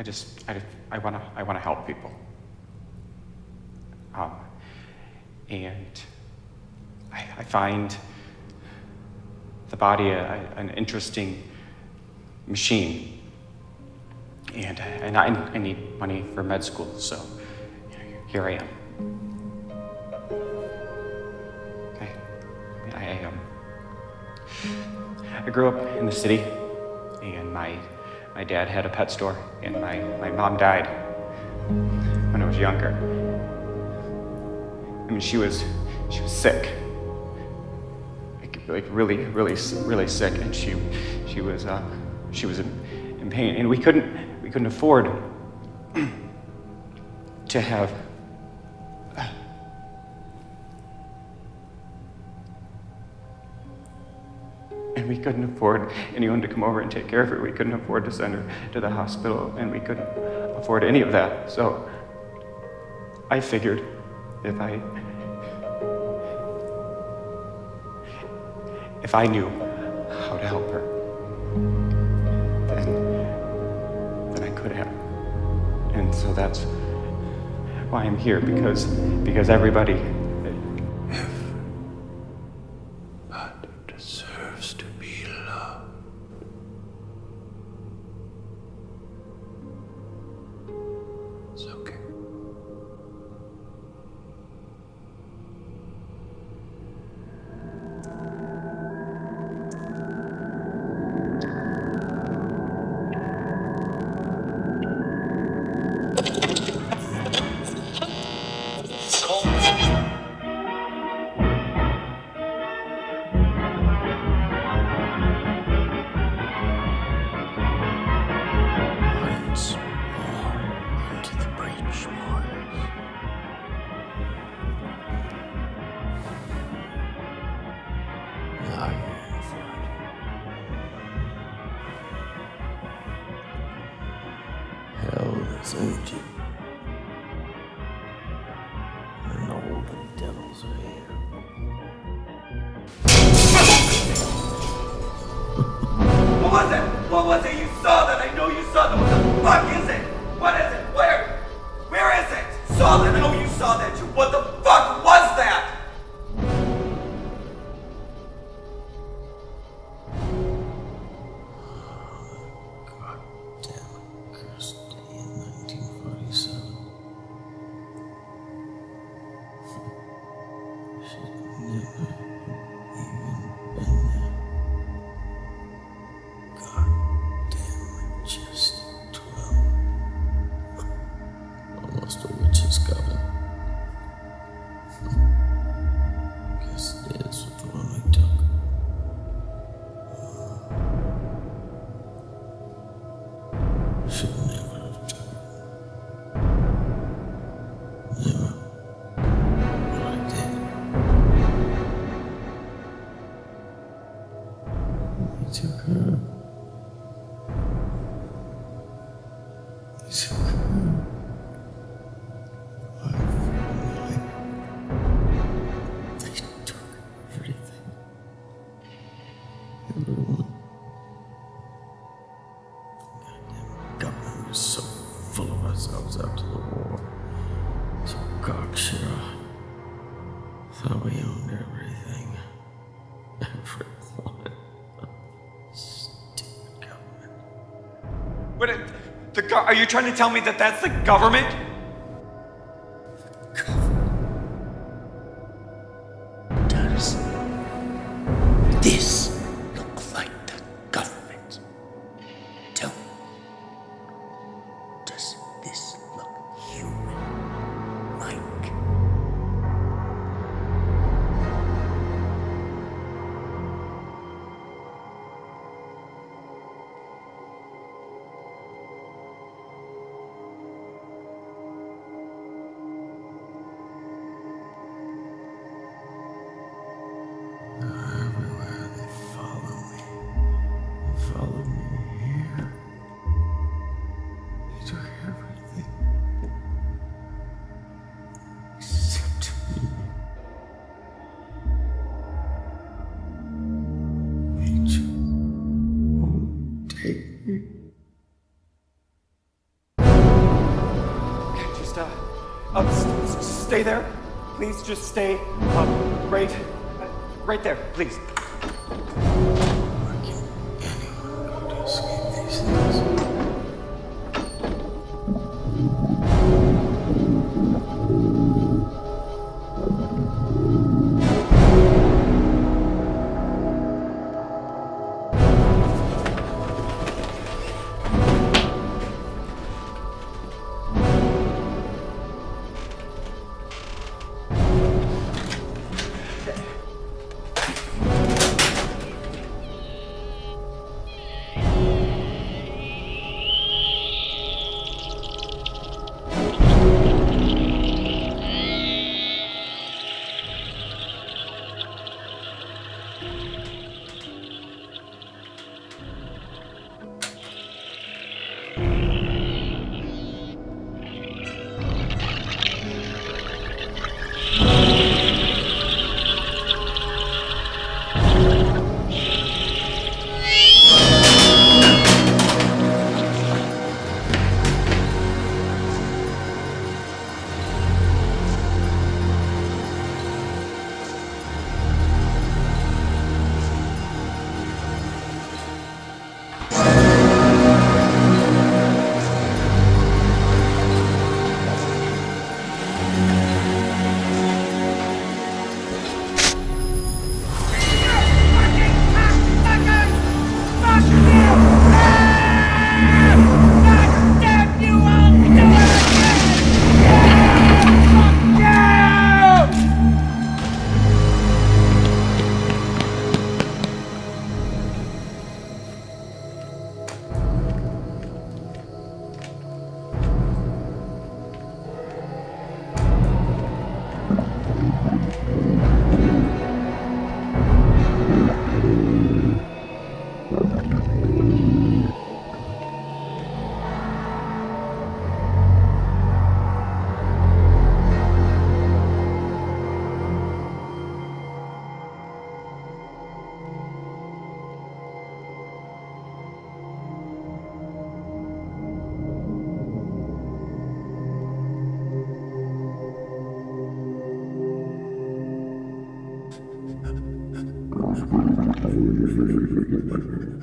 Speaker 2: just I I want to I want to help people. Um and I, I find the body a, an interesting machine. And, and I, I need money for med school, so here I am. Okay. I, um, I grew up in the city, my dad had a pet store, and my, my mom died when I was younger. I mean, she was, she was sick. Like, like really, really, really sick, and she, she was, uh, she was in, in pain, and we couldn't, we couldn't afford (clears throat) to have we couldn't afford anyone to come over and take care of her. We couldn't afford to send her to the hospital, and we couldn't afford any of that. So I figured if I if I knew how to help her, then then I could have. And so that's why I'm here because because everybody
Speaker 12: you
Speaker 9: trying to tell me that that's the government? Stay there. Please just stay um, right, right there, please. そうです。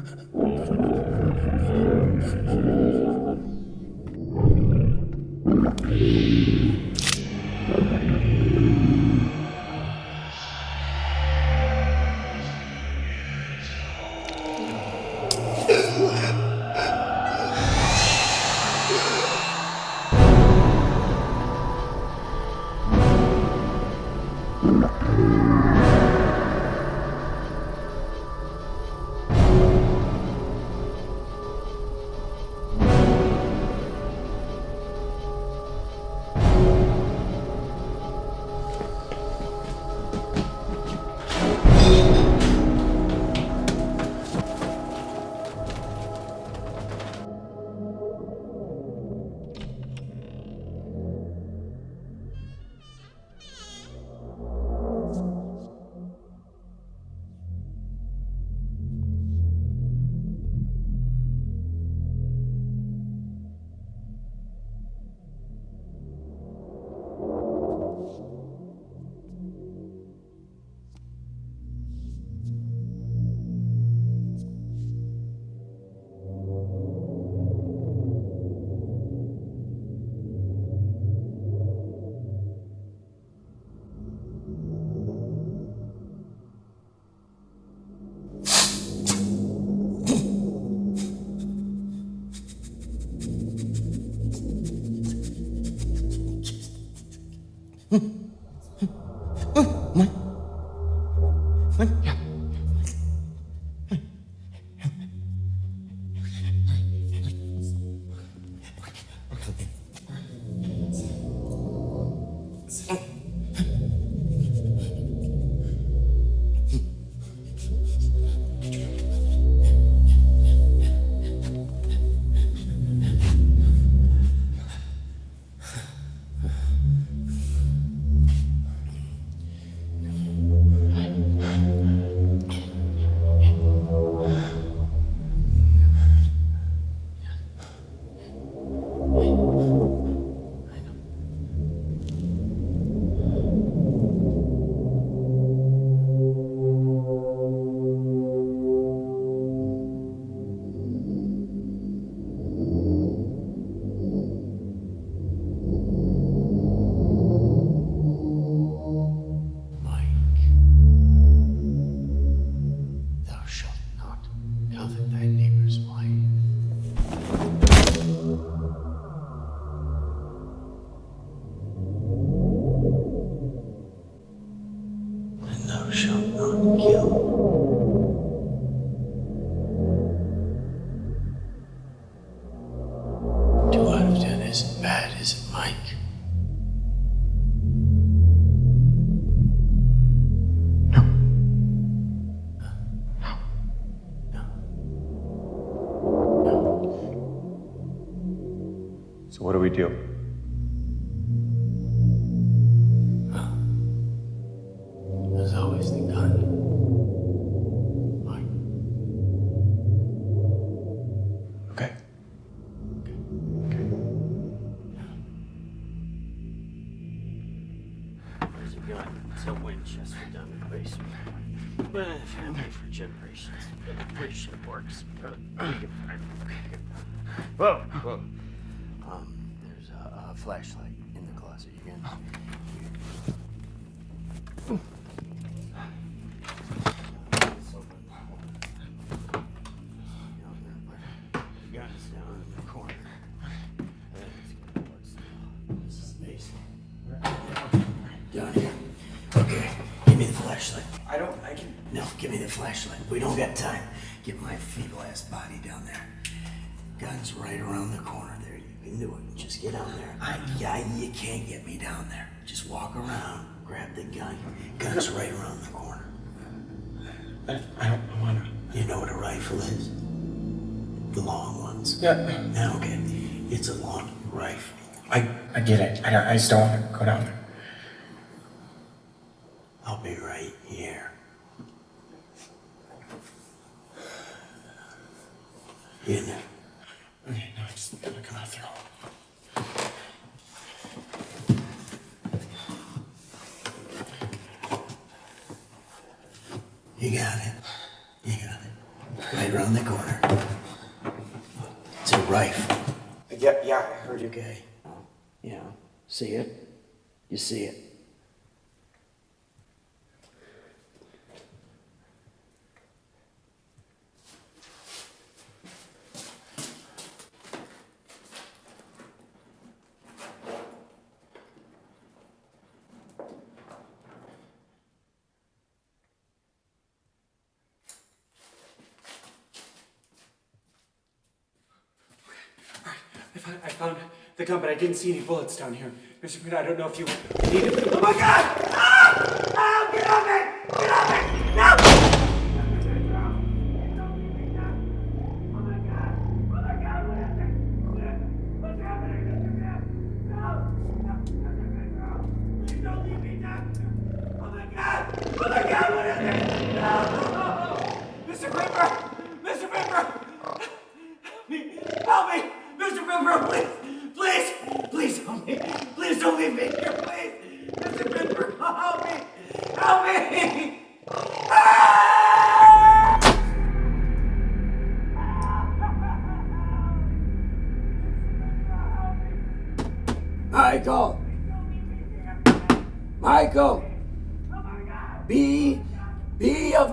Speaker 2: So
Speaker 9: closet. You can. The down in the corner. This is the basement. Down here. Okay, give me the flashlight.
Speaker 2: I don't. I can.
Speaker 9: No, give me the flashlight. We don't got time. Get my feeble ass body down there. Gun's right around the corner. You can do it. Just get down there. I, yeah, you can't get me down there. Just walk around, grab the gun. Gun's right around the corner.
Speaker 2: I, I don't want to.
Speaker 9: You know what a rifle is? The long ones.
Speaker 2: Yeah.
Speaker 9: Now, okay, it's a long rifle.
Speaker 2: I I get it. I, I just don't want to go down there.
Speaker 9: I'll be right here. You know.
Speaker 2: Okay, no, I just gotta come out through.
Speaker 9: You got it. You got it. Right around the corner. It's a rifle.
Speaker 2: Yeah, yeah, I heard you.
Speaker 9: Okay. Yeah. See it? You see it?
Speaker 2: I found, I found the gun, but I didn't see any bullets down here. Mr. Pitt, I don't know if you need it. Oh my god! Ah! Ah! Get!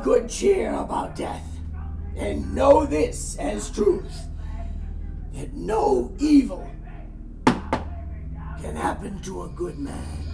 Speaker 9: Good cheer about death, and know this as truth, that no evil can happen to a good man.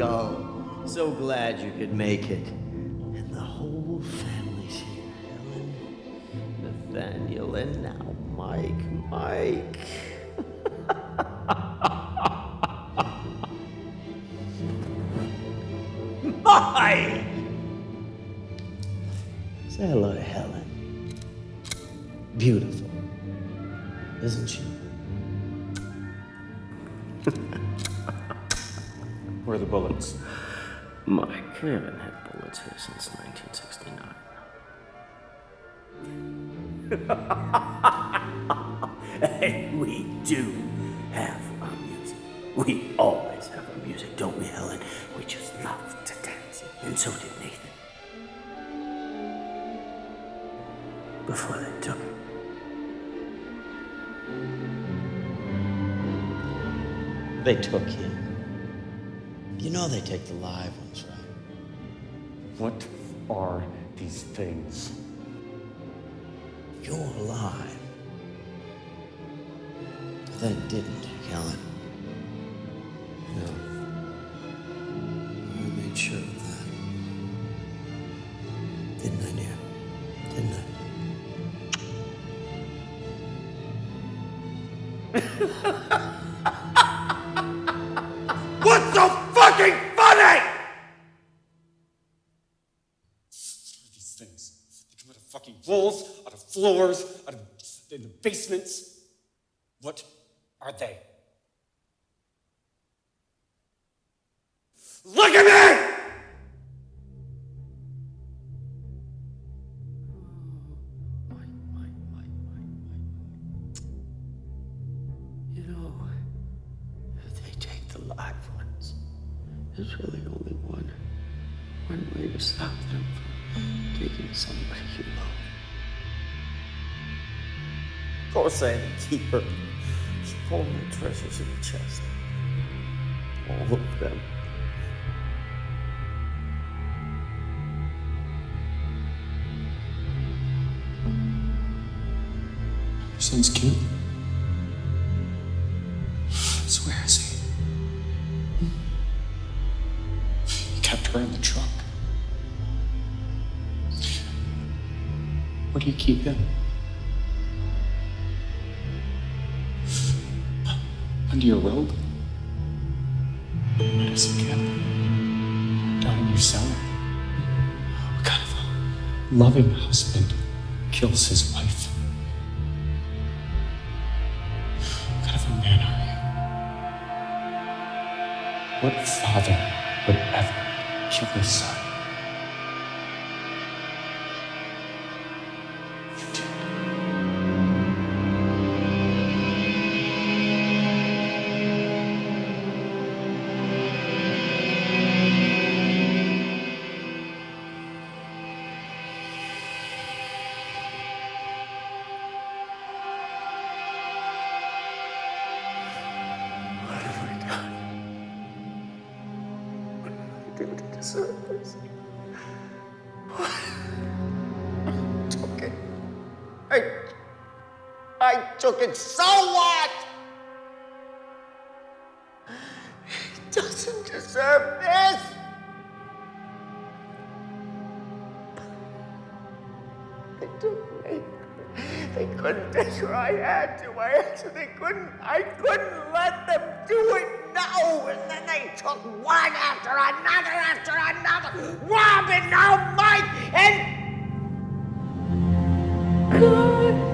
Speaker 9: So glad you could make it. We haven't had bullets here since 1969. (laughs) and we do have our music. We always have our music, don't we, Helen? We just love to dance. And so did Nathan. Before they took it. They took him. You know they take the live ones, right?
Speaker 13: What are these things?
Speaker 9: You're alive. They didn't, Helen. No. I made sure
Speaker 13: floors, out of in the basements. What are they? Look at me!
Speaker 9: To keep her. She pulled my treasures in the chest. All of them.
Speaker 13: Your son's cute. So where is he? He kept her in the truck. Where do you keep him? Your robe? Where does he go? Down in your cellar? What kind of a loving husband kills his wife? What kind of a man are you? What father would ever kill his son?
Speaker 9: They took me. They couldn't take. I had to. I to. They couldn't. I couldn't let them do it. No. And then they took one after another after another. Robin, oh now Mike, and. God.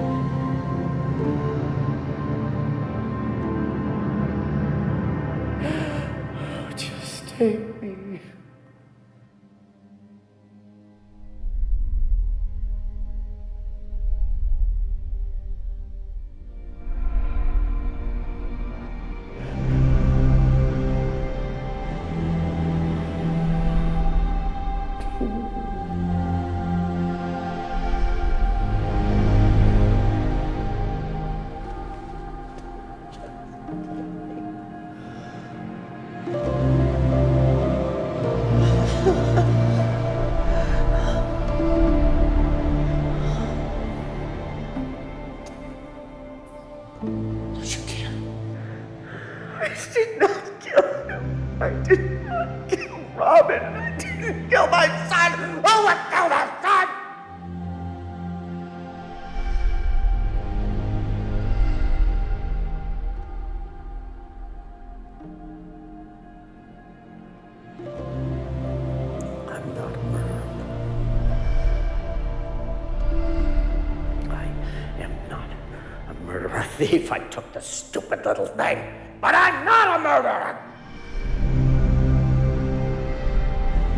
Speaker 9: thief, I took the stupid little thing, but I'm not a murderer!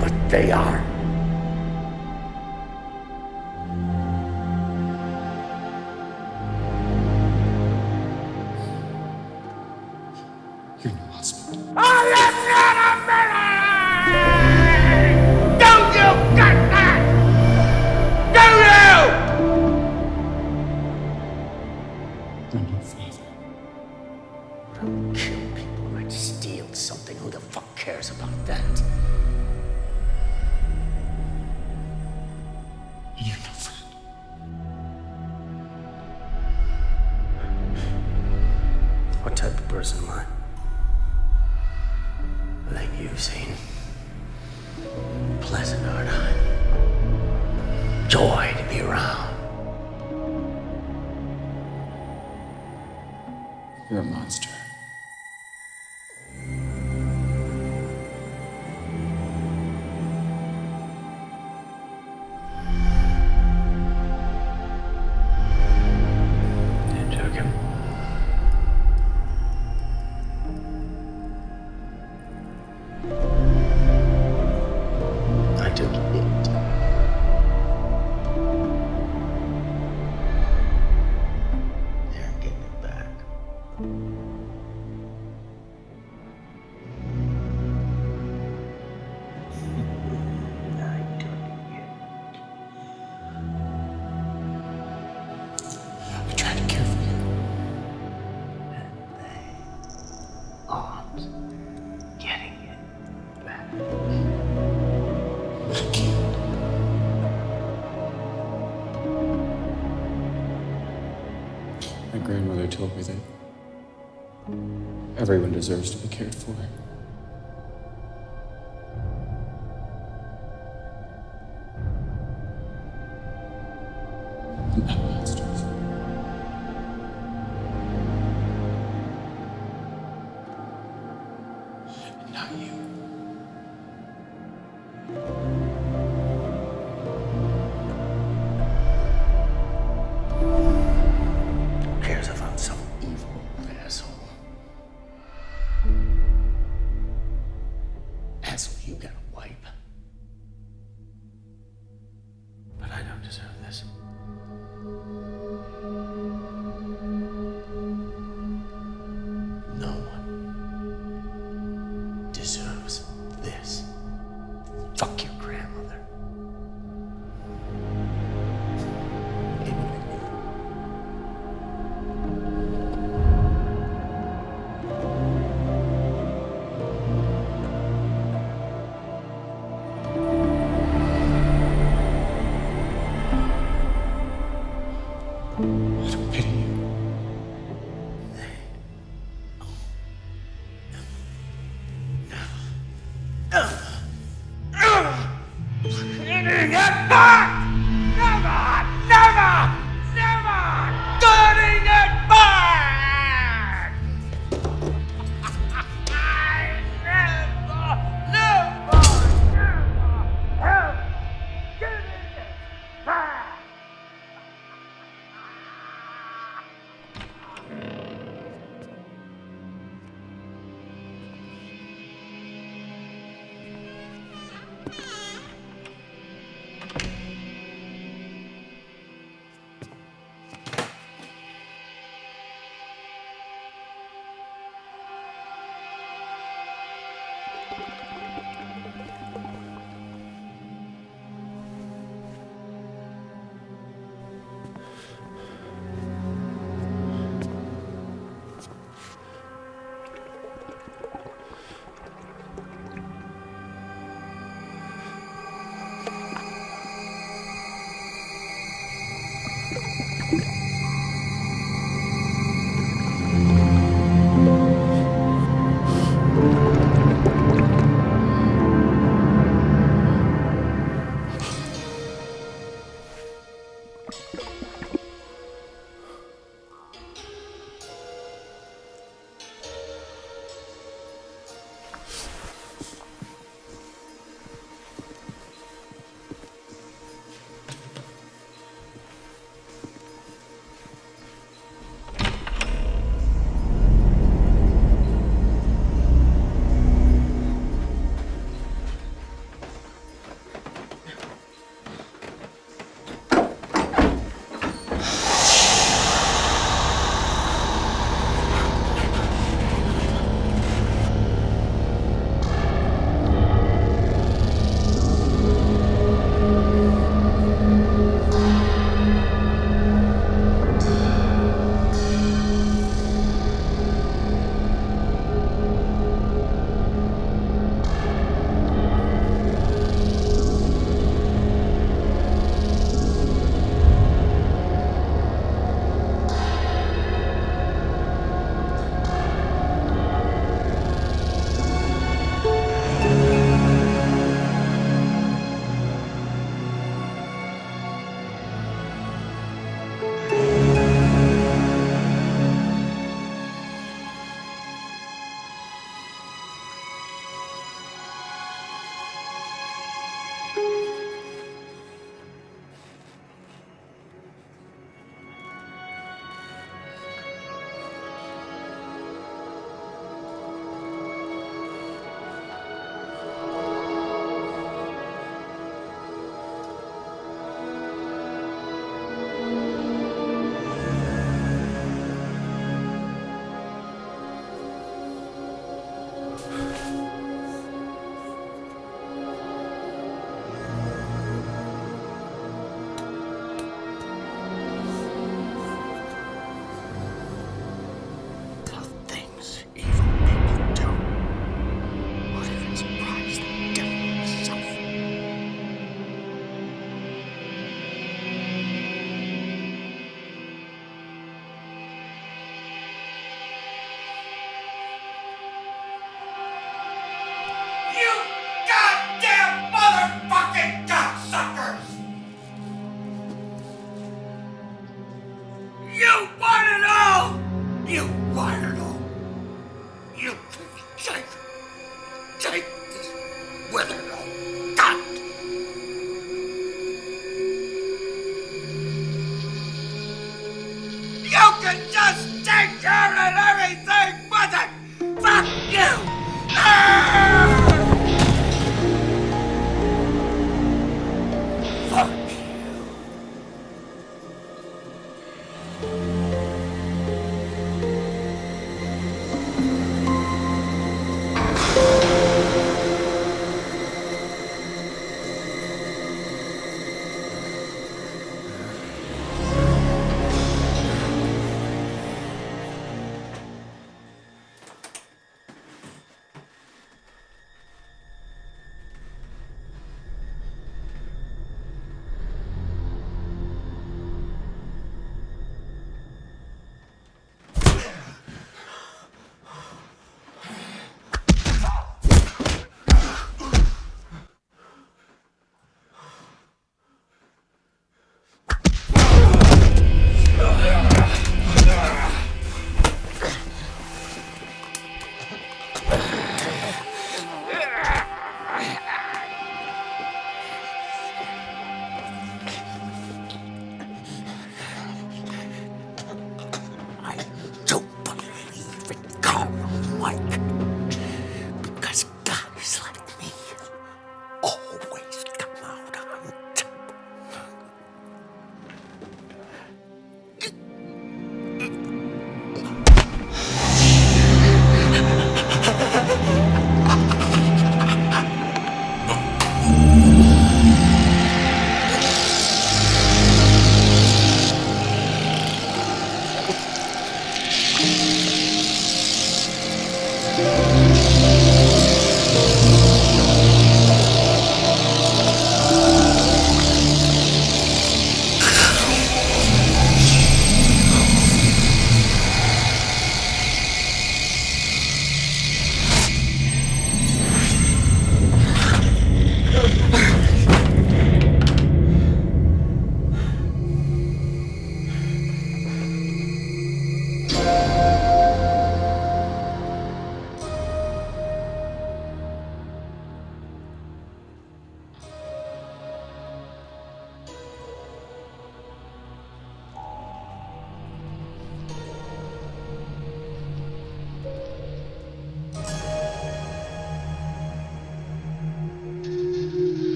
Speaker 9: But they are.
Speaker 2: told me that everyone deserves to be cared for.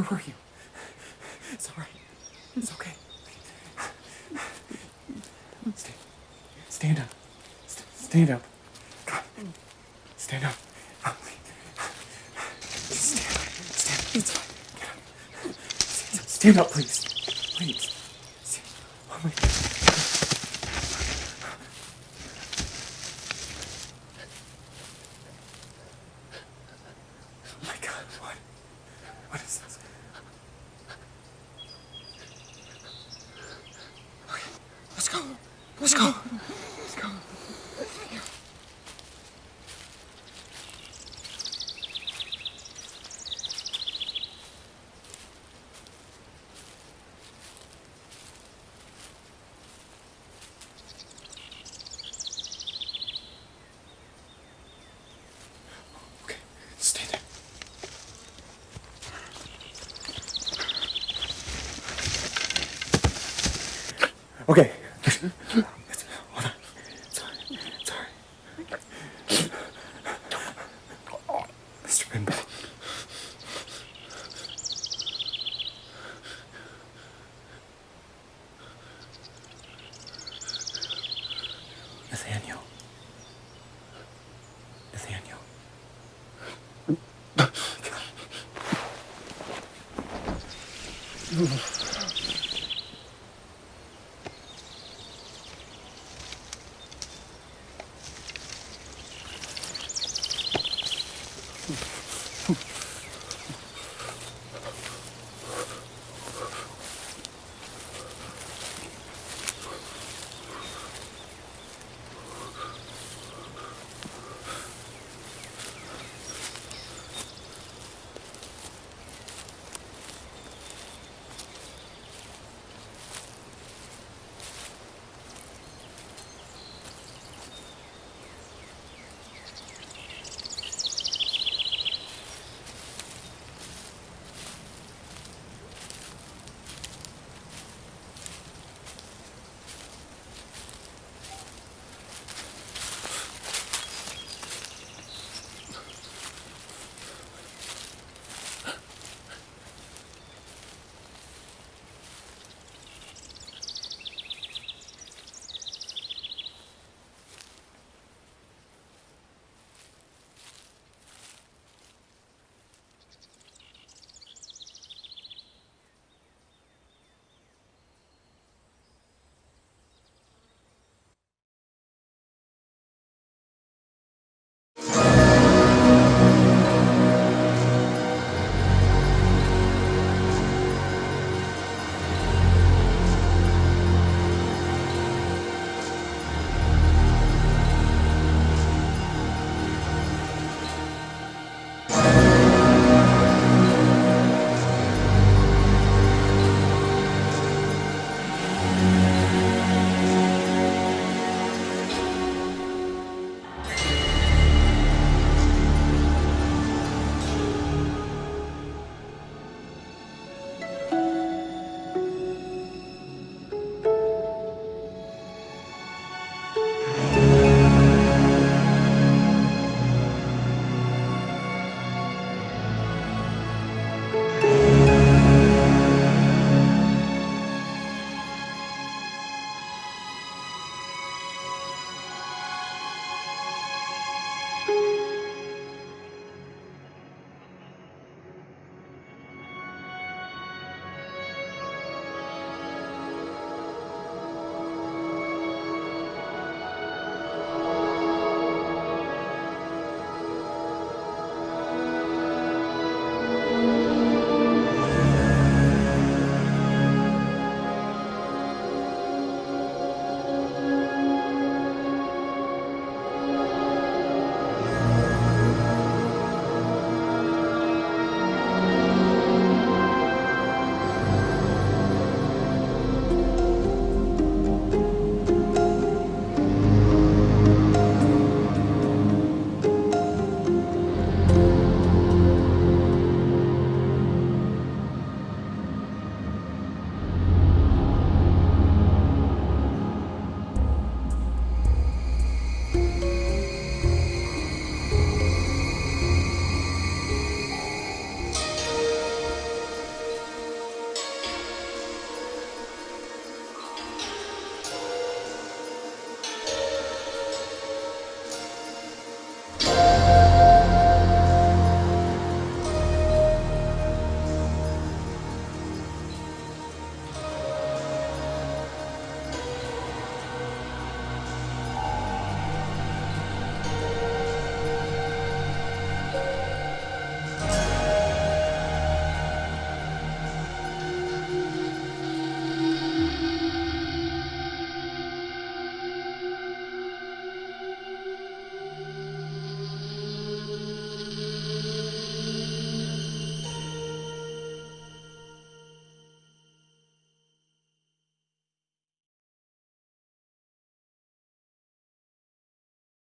Speaker 2: Where were you? It's all right. It's okay. Stand, stand up. St- stand up. Stand up. Stand up. Stand up. It's fine. Stand, up. Please.